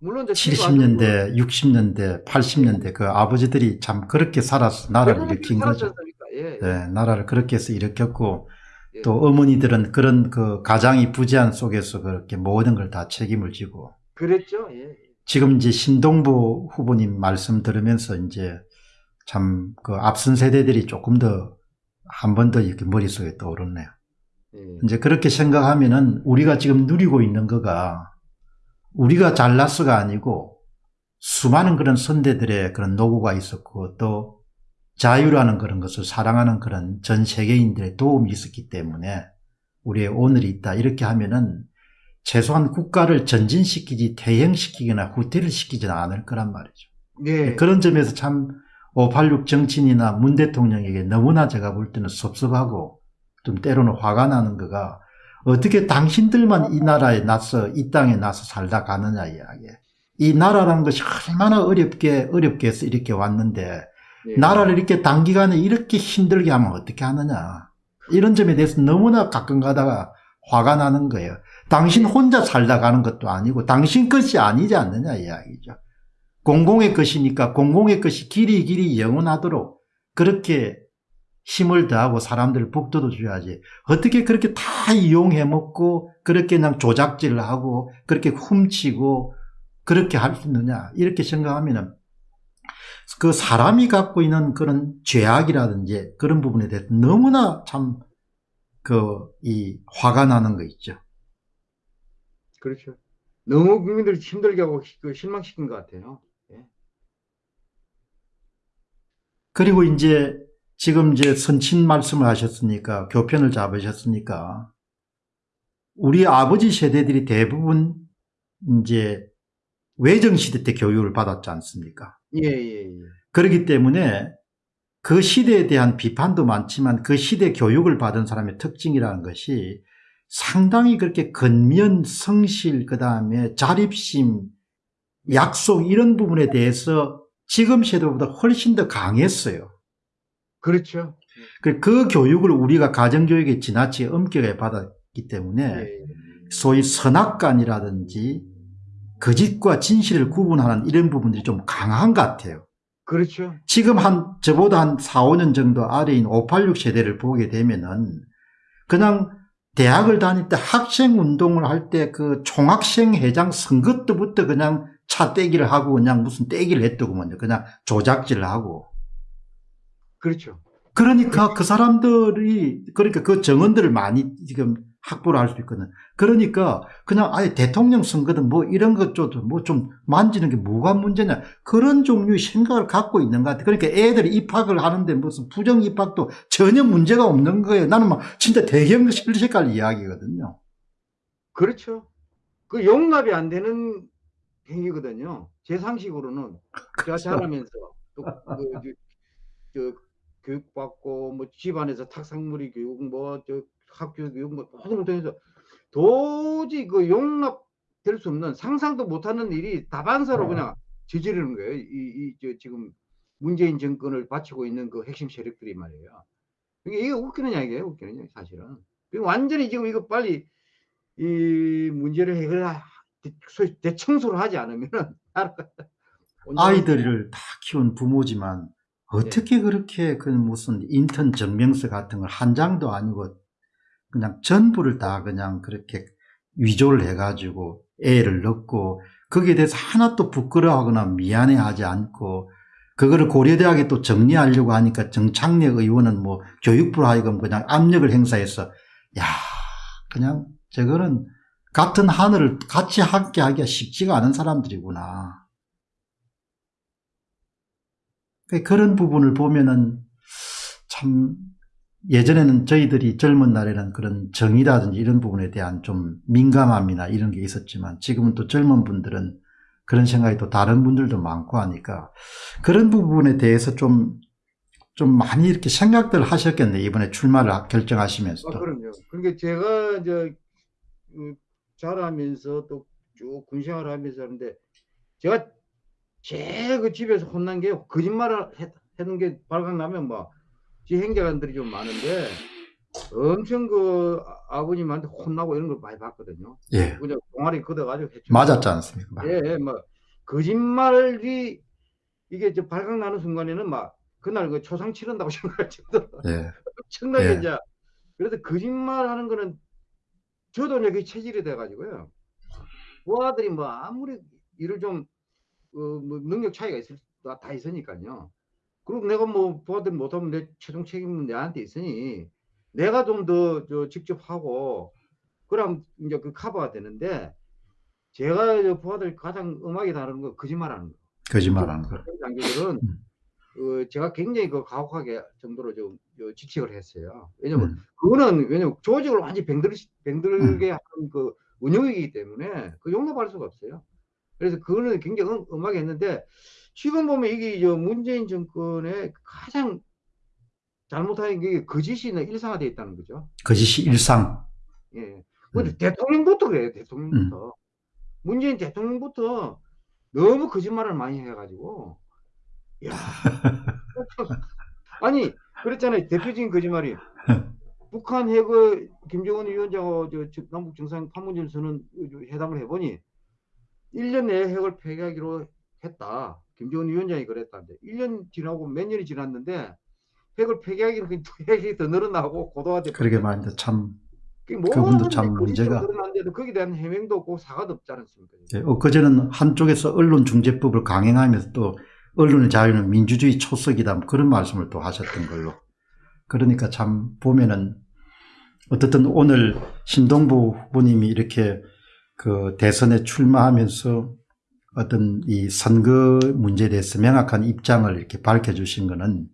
Speaker 1: 물론 이제
Speaker 2: 70년대, 60년대, 80년대 그 아버지들이 참 그렇게 살아서 나라를 일으킨 거죠.
Speaker 1: 예, 예.
Speaker 2: 네, 나라를 그렇게 해서 일으켰고
Speaker 1: 예.
Speaker 2: 또 어머니들은 그런 그 가장이 부재한 속에서 그렇게 모든 걸 다 책임을 지고
Speaker 1: 그랬죠. 예.
Speaker 2: 지금 이제 신동부 후보님 말씀 들으면서 이제 참 그 앞선 세대들이 조금 더 한 번 더 이렇게 머릿속에 떠오르네요.
Speaker 1: 예.
Speaker 2: 이제 그렇게 생각하면은 우리가 지금 누리고 있는 거가 우리가 잘났어가 아니고 수많은 그런 선대들의 그런 노고가 있었고 또 자유라는 그런 것을 사랑하는 그런 전 세계인들의 도움이 있었기 때문에 우리의 오늘이 있다. 이렇게 하면은 최소한 국가를 전진시키지 퇴행시키거나 후퇴를 시키지는 않을 거란 말이죠.
Speaker 1: 예.
Speaker 2: 그런 점에서 참 586 정치인이나 문 대통령에게 너무나 제가 볼 때는 섭섭하고 좀 때로는 화가 나는 거가 어떻게 당신들만 이 나라에 나서 이 땅에 나서 살다 가느냐 이야기에 이 나라라는 것이 얼마나 어렵게 어렵게 해서 이렇게 왔는데
Speaker 1: 예.
Speaker 2: 나라를 이렇게 단기간에 이렇게 힘들게 하면 어떻게 하느냐. 이런 점에 대해서 너무나 가끔 가다가 화가 나는 거예요. 당신 혼자 살다 가는 것도 아니고 당신 것이 아니지 않느냐 이야기죠. 공공의 것이니까 공공의 것이 길이 길이 영원하도록 그렇게 힘을 더하고 사람들을 북돋워 줘야지 어떻게 그렇게 다 이용해 먹고 그렇게 그냥 조작질을 하고 그렇게 훔치고 그렇게 할 수 있느냐 이렇게 생각하면은 그 사람이 갖고 있는 그런 죄악이라든지 그런 부분에 대해서 너무나 참 그 이 화가 나는 거 있죠.
Speaker 1: 그렇죠. 너무 국민들을 힘들게 하고 시- 그 실망시킨 것 같아요.
Speaker 2: 그리고 이제 지금 이제 선친 말씀을 하셨으니까 교편을 잡으셨으니까 우리 아버지 세대들이 대부분 이제 외정시대 때 교육을 받았지 않습니까?
Speaker 1: 예, 예, 예.
Speaker 2: 그렇기 때문에 그 시대에 대한 비판도 많지만 그 시대 교육을 받은 사람의 특징이라는 것이 상당히 그렇게 근면, 성실, 그 다음에 자립심, 약속 이런 부분에 대해서 지금 세대보다 훨씬 더 강했어요.
Speaker 1: 그렇죠.
Speaker 2: 그, 그 교육을 우리가 가정교육에 지나치게 엄격하게 받았기 때문에
Speaker 1: 예, 예.
Speaker 2: 소위 선악관이라든지 거짓과 진실을 구분하는 이런 부분들이 좀 강한 것 같아요.
Speaker 1: 그렇죠.
Speaker 2: 지금 한, 저보다 한 4, 5년 정도 아래인 586 세대를 보게 되면은 그냥 대학을 다닐 때 학생 운동을 할 때 그 총학생 회장 선거 때부터 그냥 차 떼기를 하고 그냥 무슨 떼기를 했더구먼요. 그냥 조작질을 하고.
Speaker 1: 그렇죠.
Speaker 2: 그러니까 그 사람들이, 그러니까 그 정언들을 많이 지금 확보를 할 수 있거든. 그러니까 그냥 아예 대통령 선거든 뭐 이런 것조도 뭐좀 만지는 게 뭐가 문제냐. 그런 종류의 생각을 갖고 있는 것 같아. 그러니까 애들이 입학을 하는데 무슨 부정 입학도 전혀 문제가 없는 거예요. 나는 막 진짜 대형 실색깔 이야기거든요.
Speaker 1: 그렇죠. 그 용납이 안 되는 행위거든요. 제 상식으로는 제가. 자라면서 또 그, 교육받고 뭐 집안에서 탁상무리 교육 뭐 저 학교 교육 뭐 모든 걸 통해서 도저히 그 용납될 수 없는 상상도 못하는 일이 다반사로 그냥 저지르는 거예요. 이, 이, 저 지금 문재인 정권을 바치고 있는 그 핵심 세력들이 말이에요. 이게, 이게 웃기는 이야기예요. 웃기는 이야기 사실은. 완전히 지금 이거 빨리 이 문제를 해결하 소위 대청소를 하지 않으면은
Speaker 2: 아이들을 다 키운 부모지만 어떻게 그렇게 그 무슨 인턴 증명서 같은 걸 한 장도 아니고 그냥 전부를 다 그냥 그렇게 위조를 해가지고 애를 넣고 거기에 대해서 하나도 부끄러워하거나 미안해하지 않고 그거를 고려대학에 또 정리하려고 하니까 정창래 의원은 뭐 교육부로 하여금 그냥 압력을 행사해서 야 그냥 저거는 같은 하늘을 같이 함께 하기가 쉽지가 않은 사람들이구나. 그런 부분을 보면은 참 예전에는 저희들이 젊은 날에는 그런 정의라든지 이런 부분에 대한 좀 민감함이나 이런 게 있었지만 지금은 또 젊은 분들은 그런 생각이 또 다른 분들도 많고 하니까 그런 부분에 대해서 좀, 좀 많이 이렇게 생각들 하셨겠네. 이번에 출마를 결정하시면서도.
Speaker 1: 아, 그럼요. 그러니까 제가 이제 그 자라면서 또 쭉 군생활을 하면서 하는데 제가 제일 그 집에서 혼난 게 거짓말을 해, 하는 게 발각나면 뭐 지 행자관들이 좀 많은데 엄청 그 아- 아버님한테 혼나고 이런 걸 많이 봤거든요.
Speaker 2: 예.
Speaker 1: 그냥 동아리 걷어가지고 해쳐.
Speaker 2: 맞았지 않습니까?
Speaker 1: 예, 예, 뭐 거짓말이 이게 저 발각나는 순간에는 막 그날 그 초상 치른다고 생각할 정도로
Speaker 2: 예.
Speaker 1: 엄청나게
Speaker 2: 예.
Speaker 1: 이제 그래서 거짓말 하는 거는 저도 이제 그 체질이 돼가지고요. 부하들이 뭐 아무리 일을 좀 어, 뭐 능력 차이가 있을 다, 다 있으니까요. 그리고 내가 뭐 부하들 못하면 내 최종 책임은 내한테 있으니 내가 좀더저 직접 하고 그럼 이제 그 커버가 되는데 제가 이제 부하들 가장 음악이 다른 거 거짓말하는 거.
Speaker 2: 거짓말하는 거.
Speaker 1: 장비들은
Speaker 2: 음.
Speaker 1: 어, 제가 굉장히 그 가혹하게 정도로 좀 저, 지적을 했어요. 왜냐면
Speaker 2: 음.
Speaker 1: 그거는 왜냐면 조직을 완전히 병들 병들게 하는 그 운영이기 때문에 그 용납할 수가 없어요. 그래서 그거는 굉장히 음, 음하게 했는데 지금 보면 이게 저 문재인 정권의 가장 잘못한 게 거짓이 일상화되어 있다는 거죠.
Speaker 2: 거짓이 일상.
Speaker 1: 예. 근데 대통령부터 그래요. 대통령부터. 문재인 대통령부터 너무 거짓말을 많이 해가지고 야 아니 그랬잖아요. 대표적인 거짓말이 북한 핵을 김정은 위원장하고 저, 저 남북 정상 판문점 선언 회담을 해보니 1년 내에 핵을 폐기하기로 했다. 김정은 위원장이 그랬다는데 1년 지나고 몇 년이 지났는데 핵을 폐기하기로 두 핵이 더 늘어나고 고도화돼.
Speaker 2: 그러게 말인데 참
Speaker 1: 그게
Speaker 2: 그분도 참
Speaker 1: 거짓으로
Speaker 2: 문제가-
Speaker 1: 늘어났는데도 거기에 대한 해명도 없고 사과도 없지 않습니까?
Speaker 2: 예, 엊그제는 한쪽에서 언론중재법을 강행하면서 또 언론의 자유는 민주주의 초석이다 뭐 그런 말씀을 또 하셨던 걸로 그러니까 참 보면은 어떻든 오늘 신동부 후보님이 이렇게 그 대선에 출마하면서 어떤 이 선거 문제에 대해서 명확한 입장을 이렇게 밝혀주신 거는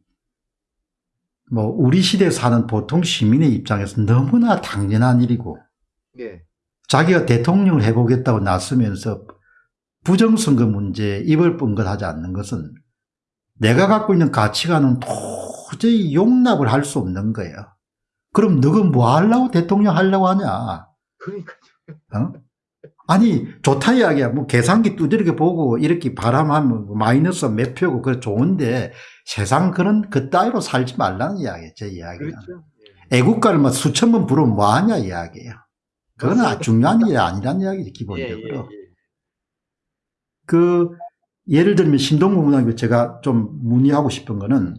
Speaker 2: 뭐 우리 시대에 사는 보통 시민의 입장에서 너무나 당연한 일이고
Speaker 1: 네.
Speaker 2: 자기가 대통령을 해보겠다고 나서면서 부정선거 문제에 입을 뻥긋하지 않는 것은 내가 갖고 있는 가치관은 도저히 용납을 할 수 없는 거예요. 그럼 너가 뭐 하려고 대통령 하려고 하냐?
Speaker 1: 그러니까
Speaker 2: 어? 아니 좋다 이야기야 뭐 계산기 두드리게 보고 이렇게 바람하면 뭐 마이너스 몇 표고 그 좋은데 세상 그런 그 따위로 살지 말라는 이야기예요 제 이야기는
Speaker 1: 그렇죠. 예.
Speaker 2: 애국가를 뭐 수천 번 부르면 뭐하냐 이야기예요 그건
Speaker 1: 맞습니다.
Speaker 2: 중요한 일이 아니란 이야기죠
Speaker 1: 예,
Speaker 2: 기본적으로
Speaker 1: 예, 예.
Speaker 2: 그 예를 들면 신동부 문학교 제가 좀 문의하고 싶은 거는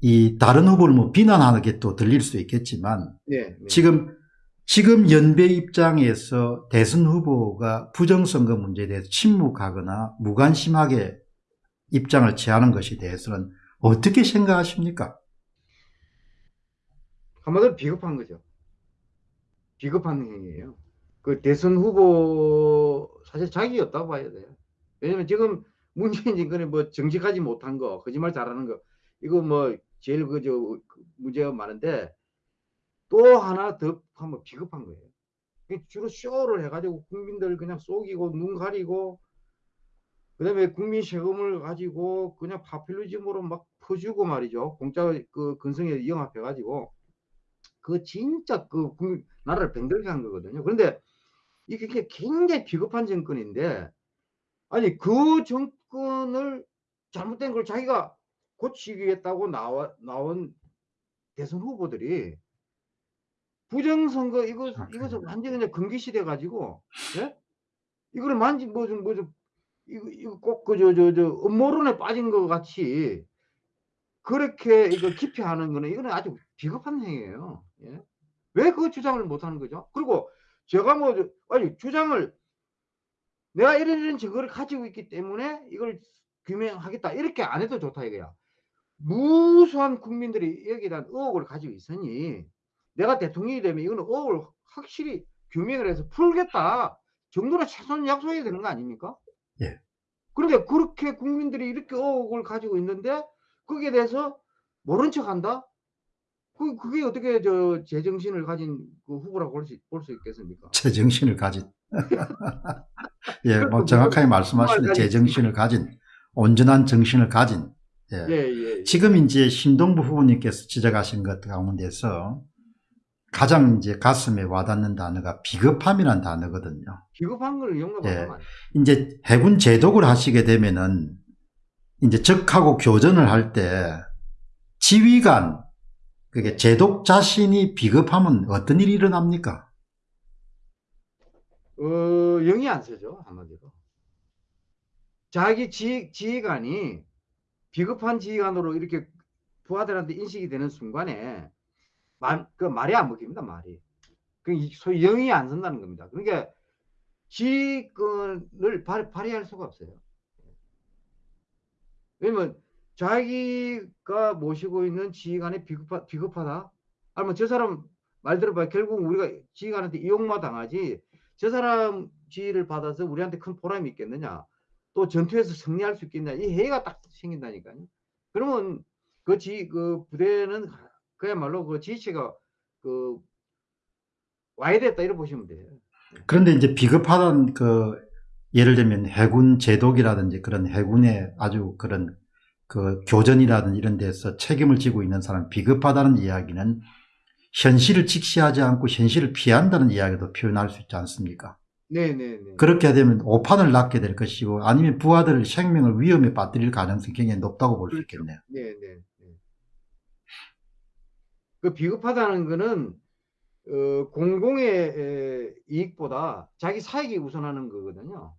Speaker 2: 이 다른 후보를 뭐 비난하는 게 또 들릴 수 있겠지만. 지금 지금 연배 입장에서 대선 후보가 부정선거 문제에 대해서 침묵하거나 무관심하게 입장을 취하는 것에 대해서는 어떻게 생각하십니까?
Speaker 1: 한마디로 비겁한 거죠. 비겁한 행위예요. 그 대선 후보 사실 자기였다고 봐야 돼요. 왜냐면 지금 문재인 정권이 뭐 정직하지 못한 거, 거짓말 잘하는 거, 이거 뭐 제일 그저 문제가 많은데 또 하나 더 하면 비겁한 거예요. 주로 쇼를 해가지고 국민들 그냥 속이고 눈 가리고 그다음에 국민 세금을 가지고 그냥 파퓰리즘으로 막 퍼주고 말이죠. 공짜 그 근성에 영합해 가지고 그 진짜 그 국- 나라를 병들게 한 거거든요. 그런데 이게 굉장히 비겁한 정권인데 아니 그 정권을 잘못된 걸 자기가 고치겠다고 나와 나온 대선 후보들이 부정선거 이거
Speaker 2: 아,
Speaker 1: 이것을 완전히 그냥 금기시돼 가지고 예? 이거를 만지 뭐좀 뭐 좀 이거 이거 꼭 그 저 저 저 음모론에 빠진 것 같이 그렇게 이거 기피하는 거는 이거는 아주 비겁한 행위예요. 예? 왜 그 주장을 못 하는 거죠? 그리고 제가 뭐 저- 아니 주장을 내가 이런 이런 증거를 가지고 있기 때문에 이걸 규명하겠다 이렇게 안 해도 좋다 이거야. 무수한 국민들이 여기에 대한 의혹을 가지고 있으니 내가 대통령이 되면 이거는 의혹을 확실히 규명을 해서 풀겠다 정도로 최소한 약속해야 되는 거 아닙니까?
Speaker 2: 예.
Speaker 1: 그런데 그렇게 국민들이 이렇게 의혹을 가지고 있는데 거기에 대해서 모른 척 한다? 그, 그게 어떻게 저 제정신을 가진 그 후보라고 볼 수, 볼 수 있겠습니까?
Speaker 2: 제정신을 가진 예, 뭐 정확하게 말씀하시는 제정신을 가진 온전한 정신을 가진 예.
Speaker 1: 예, 예. 예.
Speaker 2: 지금 이제 신동부 후보님께서 지적하신 것 가운데서 가장 이제 가슴에 와닿는 단어가 비겁함이라는 단어거든요.
Speaker 1: 비겁한 걸 용납하면
Speaker 2: 예.
Speaker 1: 안.
Speaker 2: 이제 해군 제독을 하시게 되면은 이제 적하고 교전을 할 때 지휘관 그게 제독 자신이 비겁하면 어떤 일이 일어납니까?
Speaker 1: 어, 영이 안 서죠, 한마디로. 자기 지, 지휘관이 비겁한 지휘관으로 이렇게 부하들한테 인식이 되는 순간에 말, 그 말이 안 먹힙니다, 말이. 그 이- 소위 영이 안 선다는 겁니다. 그러니까 지휘권을 발, 발휘할 수가 없어요. 왜냐면 자기가 모시고 있는 지휘관이 비겁하, 비겁하다? 아니면 저 사람 말 들어봐 결국 우리가 지휘관한테 이용마 당하지 저 사람 지휘를 받아서 우리한테 큰 보람이 있겠느냐 또 전투에서 승리할 수 있겠냐 이 해가 딱 생긴다니까요 그러면 그 지 그 부대는 그야말로 그 지휘체가 그 와야 됐다 이렇게 보시면 돼요
Speaker 2: 그런데 이제 비겁하다는 그 예를 들면 해군 제독이라든지 그런 해군의 아주 그런 그 교전이라든지 이런 데서 책임을 지고 있는 사람 비겁하다는 이야기는 현실을 직시하지 않고 현실을 피한다는 이야기도 표현할 수 있지 않습니까?
Speaker 1: 네네네
Speaker 2: 그렇게 되면 오판을 낳게 될 것이고 아니면 부하들 생명을 위험에 빠뜨릴 가능성이 굉장히 높다고 볼수
Speaker 1: 그렇죠.
Speaker 2: 있겠네요.
Speaker 1: 네네. 그 비겁하다는 거는 어, 공공의 에, 이익보다 자기 사익이 우선하는 거거든요.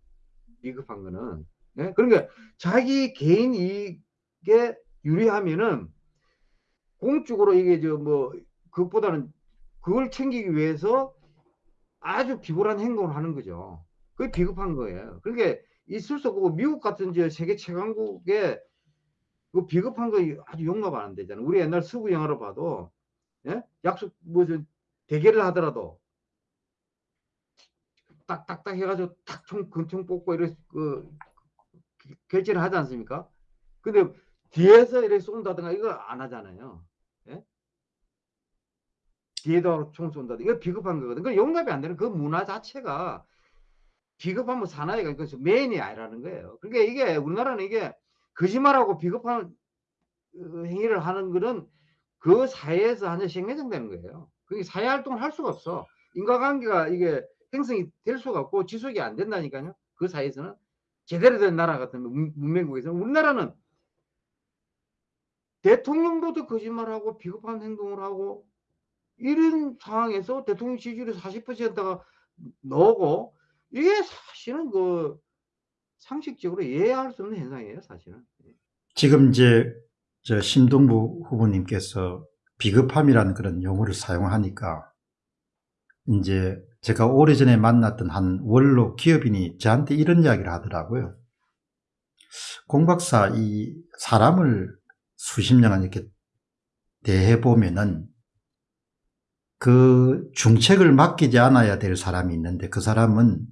Speaker 1: 비겁한 거는. 네? 그러니까 자기 개인 이익에 유리하면은 공적으로 이게 저 뭐 그것보다는 그걸 챙기기 위해서 아주 비굴한 행동을 하는 거죠. 그게 비겁한 거예요. 그러니까 있을 수 없고 미국 같은 저 세계 최강국에 그 비겁한 거 아주 용납 안 되잖아요. 우리 옛날 서구 영화로 봐도 예? 약속 뭐저 대결을 하더라도 딱딱딱 해가지고 탁총 근총 뽑고 이래 그 결제를 하지 않습니까? 근데 뒤에서 이렇게 쏜다든가 이거 안 하잖아요. 예? 뒤에다 총 쏜다든가 이거 비겁한 거거든. 그 용납이 안 되는 그 문화 자체가 비겁하면 사나이가 그 메인이 아니라는 거예요. 그러니까 이게 우리나라는 이게 거짓말하고 비겁한 어, 행위를 하는 거는 그 사회에서 완전 생매장되는 거예요. 그게 사회 활동을 할 수가 없어. 인과관계가 이게 행성이 될 수가 없고 지속이 안 된다니까요. 그 사이에서는 제대로 된 나라 같은 문- 문명국에서 우리나라는 대통령도 거짓말하고 비겁한 행동을 하고 이런 상황에서 대통령 지지율이 40%가 나오고 이게 사실은 그 상식적으로 이해할 수 없는 현상이에요, 사실은.
Speaker 2: 지금 이제 저 심동부 후보님께서 비겁함이라는 그런 용어를 사용하니까 이제 제가 오래전에 만났던 한 원로 기업인이 저한테 이런 이야기를 하더라고요. 공 박사 이 사람을 수십 년간 이렇게 대해 보면은 그 중책을 맡기지 않아야 될 사람이 있는데 그 사람은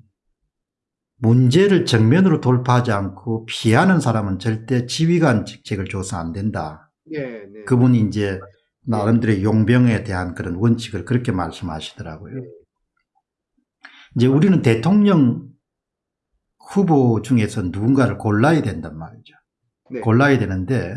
Speaker 2: 문제를 정면으로 돌파하지 않고 피하는 사람은 절대 지휘관 직책을 줘서 안 된다.
Speaker 1: 네, 네.
Speaker 2: 그분이 이제 나름대로 용병에 대한 그런 원칙을 그렇게 말씀하시더라고요. 이제 우리는 대통령 후보 중에서 누군가를 골라야 된단 말이죠.
Speaker 1: 네.
Speaker 2: 골라야 되는데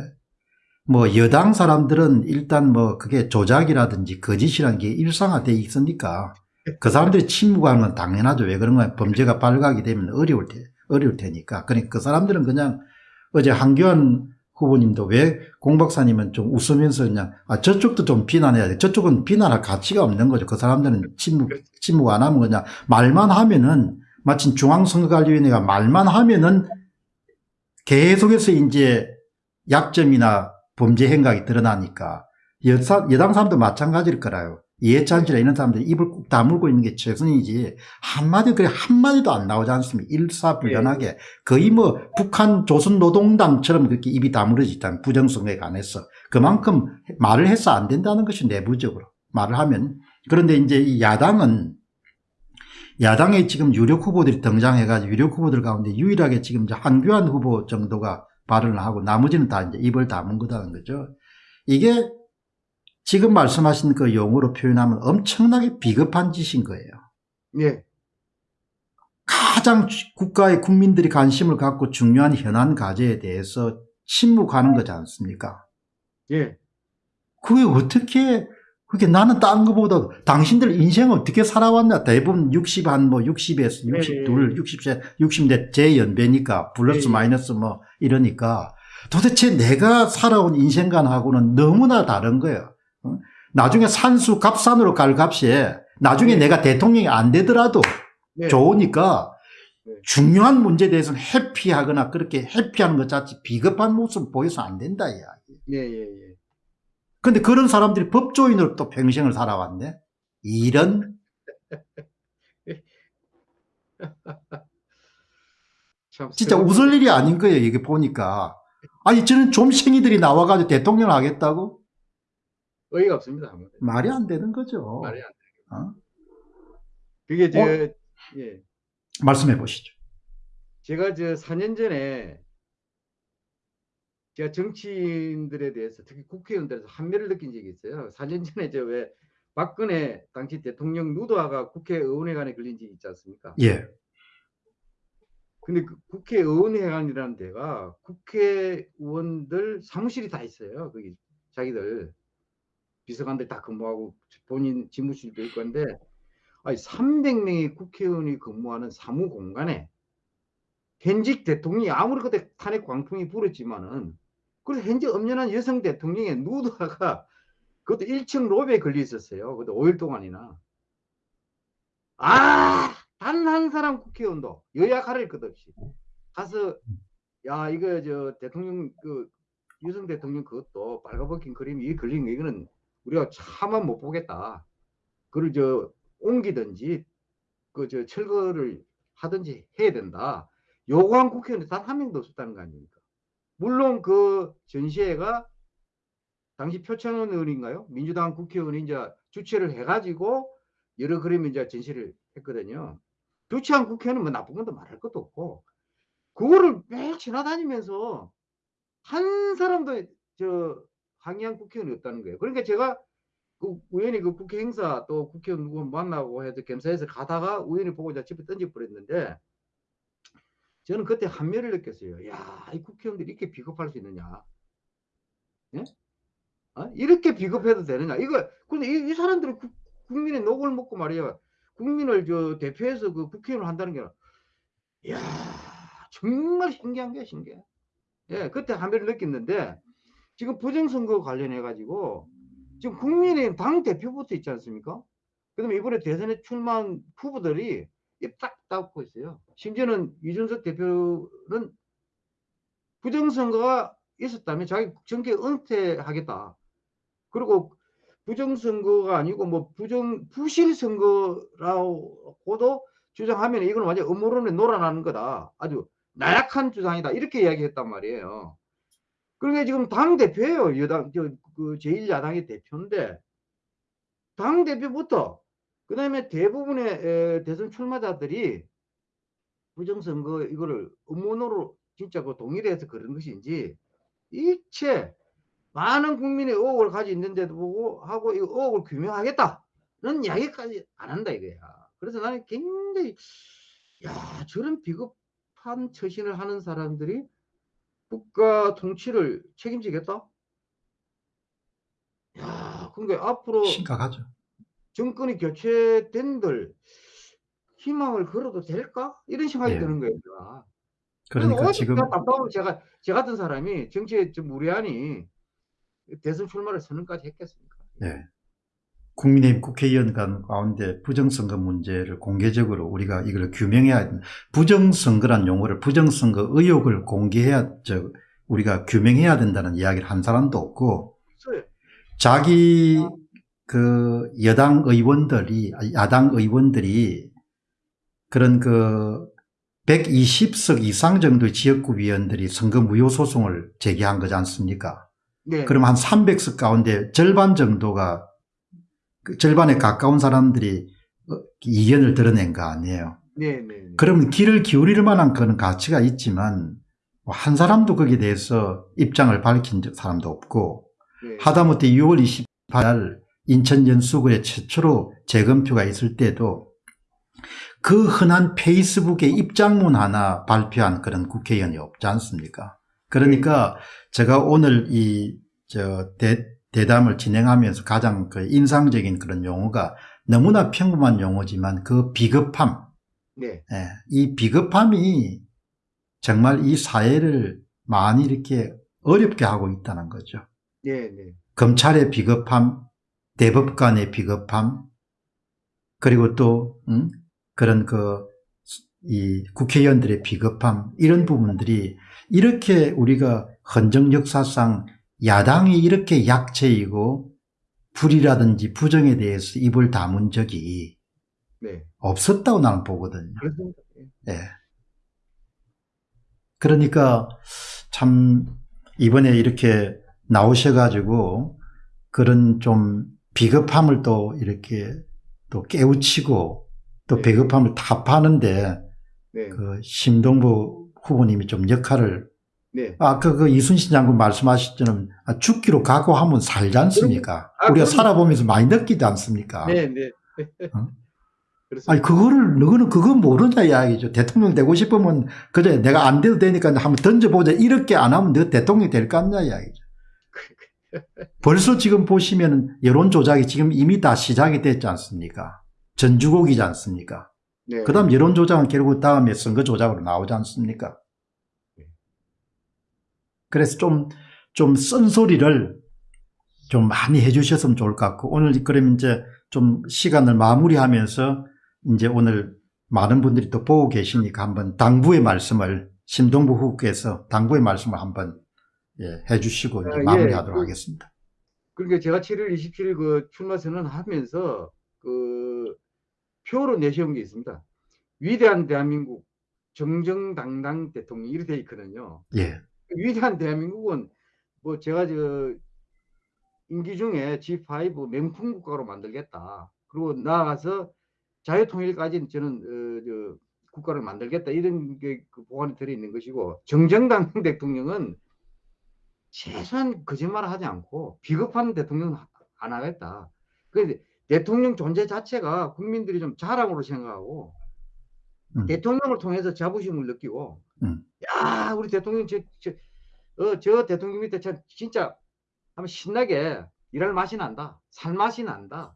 Speaker 2: 뭐 여당 사람들은 일단 뭐 그게 조작이라든지 거짓이라는 게 일상화돼 있으니까 그 사람들이 침묵하는 건 당연하죠. 왜 그런 거야? 범죄가 발각이 되면 어려울 테, 어려울 테니까. 그러니까 그 사람들은 그냥 어제 한교안 후보님도 왜 공 박사님은 좀 웃으면서 그냥 아 저쪽도 좀 비난해야 돼. 저쪽은 비난할 가치가 없는 거죠. 그 사람들은 침묵 침묵 안 하면 그냥 말만 하면은 마침 중앙선거관리위원회가 말만 하면은 계속해서 이제 약점이나 범죄 행각이 드러나니까 여사, 여당 사람도 마찬가지일 거라요. 이해찬 씨나 이런 사람들이 입을 꾹 다물고 있는 게 최선이지 한마디 그래 한마디도 안 나오지 않습니까? 일사불란하게 거의 뭐 북한 조선노동당처럼 그렇게 입이 다물어져 있다는 부정선거에 관해서 그만큼 말을 해서 안 된다는 것이 내부적으로 말을 하면 그런데 이제 이 야당은 야당에 지금 유력 후보들이 등장해가지고 유력 후보들 가운데 유일하게 지금 이제 한교안 후보 정도가 발언을 하고 나머지는 다 이제 입을 다문 거다는 거죠. 이게 지금 말씀하신 그 용어로 표현하면 엄청나게 비겁한 짓인 거예요.
Speaker 1: 네.
Speaker 2: 가장 국가의 국민들이 관심을 갖고 중요한 현안 과제에 대해서 침묵하는 거지 않습니까?
Speaker 1: 예.
Speaker 2: 그게 어떻게 그게 나는 딴 거보다 당신들 인생 어떻게 살아왔나 대부분 60 한 뭐 60에서 62,
Speaker 1: 네.
Speaker 2: 60세 60대 제 연배니까 플러스
Speaker 1: 네.
Speaker 2: 마이너스 뭐 이러니까 도대체 내가 살아온 인생관하고는 너무나 다른 거예요. 어? 나중에 산수 갑산으로 갈 값에 나중에
Speaker 1: 네.
Speaker 2: 내가 대통령이 안 되더라도
Speaker 1: 네.
Speaker 2: 좋으니까
Speaker 1: 네.
Speaker 2: 중요한 문제에 대해서는 해피하거나 그렇게 해피하는 것 자체 비겁한 모습 보여서 안 된다 이야.
Speaker 1: 예, 예, 예.
Speaker 2: 근데 그런 사람들이 법조인으로 또 평생을 살아왔네. 이런
Speaker 1: 참
Speaker 2: 진짜 웃을 일이 아닌 거예요. 이게 보니까. 아니 저는 좀생이들이 나와가지고 대통령을 하겠다고
Speaker 1: 어이가 없습니다. 아무래도.
Speaker 2: 말이 안 되는 거죠.
Speaker 1: 말이 안 돼.
Speaker 2: 어?
Speaker 1: 그게 저
Speaker 2: 어?
Speaker 1: 예.
Speaker 2: 말씀해 보시죠.
Speaker 1: 제가 저 4년 전에 제가 정치인들에 대해서 특히 국회의원들에서 한멸을 느낀 적이 있어요. 4년 전에 저 왜 박근혜 당시 대통령 누드화가 국회의원회관에 걸린 적이 있지 않습니까?
Speaker 2: 예,
Speaker 1: 근데 그 국회의원회관이라는 데가 국회의원들 사무실이 다 있어요. 거기 자기들 비서관들 다 근무하고 본인 집무실도 있고 한데 아니 300명의 국회의원이 근무하는 사무 공간에 현직 대통령이 아무리 그때 탄핵 광풍이 불었지만은 그래서 현재 엄연한 여성 대통령의 누드화가 그것도 1층 로비에 걸려 있었어요. 그것도 5일 동안이나. 아, 단 한 사람 국회의원도 여야 가릴 것 없이 가서 야 이거 저 대통령 그 유성 대통령 그것도 빨가벗긴 그림이 이 걸린 거 이거는 우리가 차마 못 보겠다. 그걸 저 옮기든지 그 저 철거를 하든지 해야 된다. 요구한 국회의원이 단 한 명도 없었다는 거 아닙니까? 물론 그 전시회가 당시 표창원 의원인가요? 민주당 국회의원이 이제 주최를 해가지고 여러 그림을 이제 전시를 했거든요. 주최한 국회의원은 뭐 나쁜 것도 말할 것도 없고 그거를 매일 지나다니면서 한 사람도 저 항의한 국회의원이 없다는 거예요. 그러니까 제가 그 우연히 그 국회 행사 또 국회의원 누구 만나고 해서 겸사해서 가다가 우연히 보고 이제 집에 던져 버렸는데 저는 그때 한멸을 느꼈어요. 야, 이 국회의원들이 이렇게 비겁할 수 있느냐? 예? 어? 이렇게 비겁해도 되느냐? 이거 근데 이, 이 사람들이 국- 국민의 녹을 먹고 말이야. 국민을 저 대표해서 그 국회의원을 한다는 게, 이야, 정말 신기한 게 신기해. 예, 그때 한번 느꼈는데, 지금 부정선거 관련해가지고, 지금 국민의힘 당 대표부터 있지 않습니까? 그 다음에 이번에 대선에 출마한 후보들이 입딱 닫고 있어요. 심지어는 이준석 대표는 부정선거가 있었다면 자기 정계 은퇴하겠다. 그리고 부정선거가 아니고 뭐 부정 부실 선거라고도 주장하면 이건 완전 음모론에 놀아나는 거다. 아주 나약한 주장이다. 이렇게 이야기했단 말이에요. 그러니까 지금 당 대표예요. 여당 저 그 제1야당의 대표인데 당 대표부터 그 다음에 대부분의 에, 대선 출마자들이 부정선거 이거를 음모론으로 진짜 그 동일해서 그런 것인지 일체 많은 국민의 의혹을 가지고 있는데도 보고 하고 이 의혹을 규명하겠다는 이야기까지 안 한다 이거야. 그래서 나는 굉장히 야 저런 비겁한 처신을 하는 사람들이 국가 통치를 책임지겠다? 야, 그러니까 앞으로
Speaker 2: 심각하죠.
Speaker 1: 정권이 교체된들 희망을 걸어도 될까? 이런 생각이
Speaker 2: 예.
Speaker 1: 드는 거예요. 제가.
Speaker 2: 그러니까 지금
Speaker 1: 제가 저 같은 사람이 정치에 좀 무례하니 대선 출마를 선언까지 했겠습니까?
Speaker 2: 예. 국민의힘 국회의원 간 가운데 부정선거 문제를 공개적으로 우리가 이걸 규명해야 된다. 부정선거란 용어를 부정선거 의혹을 공개해야 저 우리가 규명해야 된다는 이야기를 한 사람도 없고. 자기 그 여당 의원들이 야당 의원들이 그런 그 120석 이상 정도의 지역구 위원들이 선거 무효 소송을 제기한 거지 않습니까?
Speaker 1: 네.
Speaker 2: 그럼 한 300석 가운데 절반 정도가 그 절반에 가까운 사람들이 어, 이견을 드러낸 거 아니에요.
Speaker 1: 네, 네, 네.
Speaker 2: 그러면 귀를 기울일 만한 그런 가치가 있지만 뭐한 사람도 거기에 대해서 입장을 밝힌 사람도 없고
Speaker 1: 네.
Speaker 2: 하다못해 6월 28일 인천 연수구에 최초로 재검표가 있을 때도 그 흔한 페이스북에 입장문 하나 발표한 그런 국회의원이 없지 않습니까? 그러니까 제가 오늘 이 저 대담을 진행하면서 가장 그 인상적인 그런 용어가 너무나 평범한 용어지만 그 비겁함,
Speaker 1: 네.
Speaker 2: 예, 이 비겁함이 정말 이 사회를 많이 이렇게 어렵게 하고 있다는 거죠.
Speaker 1: 네, 네.
Speaker 2: 검찰의 비겁함, 대법관의 비겁함, 그리고 또 음? 그런 그 이 국회의원들의 비겁함 이런 부분들이 이렇게 우리가 헌정 역사상 야당이 이렇게 약체이고 불이라든지 부정에 대해서 입을 다문 적이
Speaker 1: 네.
Speaker 2: 없었다고 나는 보거든요.
Speaker 1: 그렇습니다. 예.
Speaker 2: 예. 그러니까 참 이번에 이렇게 나오셔가지고 그런 좀 비겁함을 또 이렇게 또 깨우치고 또
Speaker 1: 네.
Speaker 2: 비겁함을 타파하는데
Speaker 1: 네.
Speaker 2: 그 심동보 후보님이 좀 역할을
Speaker 1: 네.
Speaker 2: 아까 그 이순신 장군 말씀하셨처럼 아, 죽기로 각오하면 살지 않습니까?
Speaker 1: 아,
Speaker 2: 우리가. 살아보면서 많이 느끼지 않습니까?
Speaker 1: 네, 네.
Speaker 2: 어? 아니 그거를 너는 그거 모르냐 이야기죠. 대통령 되고 싶으면 그래 내가 안 돼도 되니까 한번 던져보자 이렇게 안 하면 너 대통령 될 거 아니냐 이야기죠. 벌써 지금 보시면 여론 조작이 지금 이미 다 시작이 됐지 않습니까? 전주곡이지 않습니까?
Speaker 1: 네.
Speaker 2: 그 다음 여론 조작은 결국 다음에 선거 조작으로 나오지 않습니까?
Speaker 1: 네.
Speaker 2: 그래서 좀 좀 쓴소리를 좀 많이 해주셨으면 좋을 것 같고 오늘 그럼 이제 좀 시간을 마무리하면서 이제 오늘 많은 분들이 또 보고 계시니까 한번 당부의 말씀을 심동부 후보께서 당부의 말씀을 한번 예, 해주시고 이제
Speaker 1: 아, 예.
Speaker 2: 마무리하도록
Speaker 1: 그-
Speaker 2: 하겠습니다.
Speaker 1: 그러니까 제가 7월 27일 그 출마 선언하면서 그 표로 내세운 게 있습니다. 위대한 대한민국 정정당당 대통령 이렇게 돼 있거든요.
Speaker 2: 예,
Speaker 1: 위대한 대한민국은 뭐 제가 저 임기 중에 G5 명품 국가로 만들겠다. 그리고 나아가서 자유통일까지는 저는 어, 저 국가를 만들겠다 이런 게 그 보관이 들어 있는 것이고 정정당 대통령은 최소한 거짓말을 하지 않고 비겁한 대통령은 안 하겠다. 그런데 대통령 존재 자체가 국민들이 좀 자랑으로 생각하고
Speaker 2: 음.
Speaker 1: 대통령을 통해서 자부심을 느끼고
Speaker 2: 음.
Speaker 1: 야 우리 대통령 저, 저, 어, 저 대통령 밑에 참 진짜 한번 신나게 일할 맛이 난다 살 맛이 난다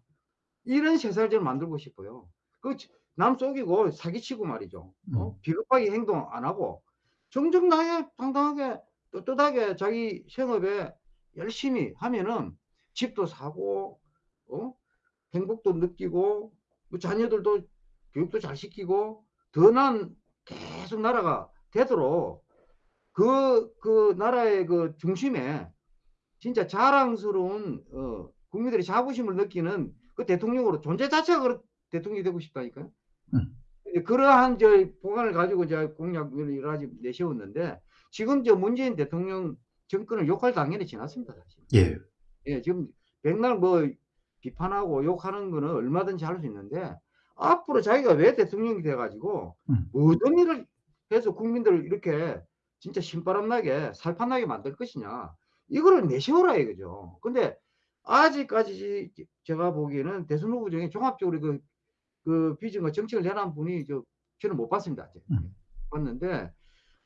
Speaker 1: 이런 세상을 저는 만들고 싶어요 그 남 속이고 사기치고 말이죠. 어?
Speaker 2: 음.
Speaker 1: 비겁하게 행동 안 하고 정정당해 당당하게 떳떳하게 자기 생업에 열심히 하면은 집도 사고 어? 행복도 느끼고 뭐 자녀들도 교육도 잘 시키고 더 나은 계속 나라가 되도록 그, 그 나라의 그 중심에 진짜 자랑스러운 어, 국민들이 자부심을 느끼는 그 대통령으로 존재 자체가 대통령이 되고 싶다니까요.
Speaker 2: 음.
Speaker 1: 예, 그러한 저 보관을 가지고 이제 공약을 가지 내세웠는데 지금 저 문재인 대통령 정권을 욕할 당연히 지났습니다. 사실.
Speaker 2: 예.
Speaker 1: 예, 지금 백날 뭐 비판하고 욕하는 거는 얼마든지 할 수 있는데 앞으로 자기가 왜 대통령이 돼가지고
Speaker 2: 음.
Speaker 1: 어떤 일을 해서 국민들을 이렇게 진짜 신바람나게 살판나게 만들 것이냐 이거를 내세워라 이거죠. 근데 아직까지 제가 보기에는 대선 후보 중에 종합적으로 그, 그 비전과 정책을 내놓은 분이 저 저는 못 봤습니다. 아직.
Speaker 2: 음.
Speaker 1: 봤는데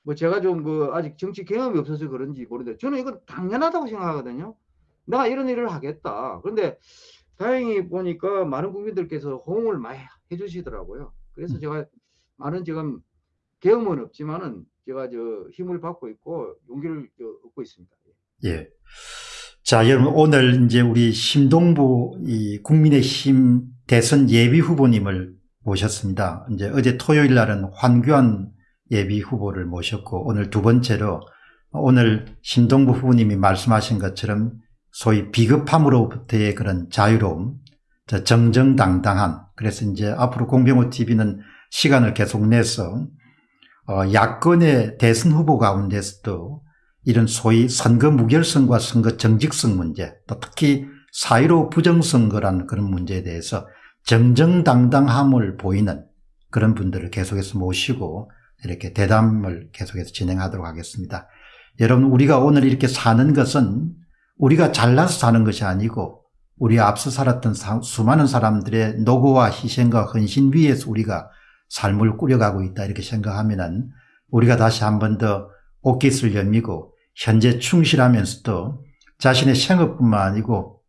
Speaker 1: 뭐 제가 좀 그 아직 정치 경험이 없어서 그런지 모르는데 저는 이건 당연하다고 생각하거든요. 내가 이런 일을 하겠다. 그런데 다행히 보니까 많은 국민들께서 호응을 많이 해주시더라고요. 그래서
Speaker 2: 음.
Speaker 1: 제가 많은 지금 경험은 없지만은 제가 저 힘을 받고 있고 용기를 저 얻고 있습니다.
Speaker 2: 예. 자, 여러분, 오늘 이제 우리 심동부 이 국민의힘 대선 예비 후보님을 모셨습니다. 이제 어제 토요일 날은 환규한 예비 후보를 모셨고, 오늘 두 번째로 오늘 심동부 후보님이 말씀하신 것처럼 소위 비겁함으로부터의 그런 자유로움, 저 정정당당한, 그래서 이제 앞으로 공병호 TV는 시간을 계속 내서 어, 야권의 대선 후보 가운데서도 이런 소위 선거 무결성과 선거 정직성 문제, 또 특히 사이로 부정선거라는 그런 문제에 대해서 정정당당함을 보이는 그런 분들을 계속해서 모시고 이렇게 대담을 계속해서 진행하도록 하겠습니다. 여러분, 우리가 오늘 이렇게 사는 것은 우리가 잘나서 사는 것이 아니고 우리 앞서 살았던 사- 수많은 사람들의 노고와 희생과 헌신 위에서 우리가 삶을 꾸려가고 있다 이렇게 생각하면 은 우리가 다시 한 번 더 옷깃을 열미고 현재 충실하면서도 자신의 생업뿐만 아니고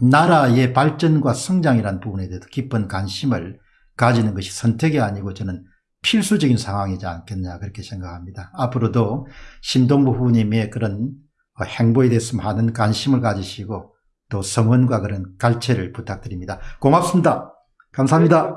Speaker 2: 나라의 발전과 성장이라는 부분에 대해서 깊은 관심을 가지는 것이 선택이 아니고 저는 필수적인 상황이지 않겠냐 그렇게 생각합니다. 앞으로도 신동부 후보님의 그런 행보에 대해서 많은 관심을 가지시고 또 성원과 그런 갈채를 부탁드립니다. 고맙습니다. 감사합니다.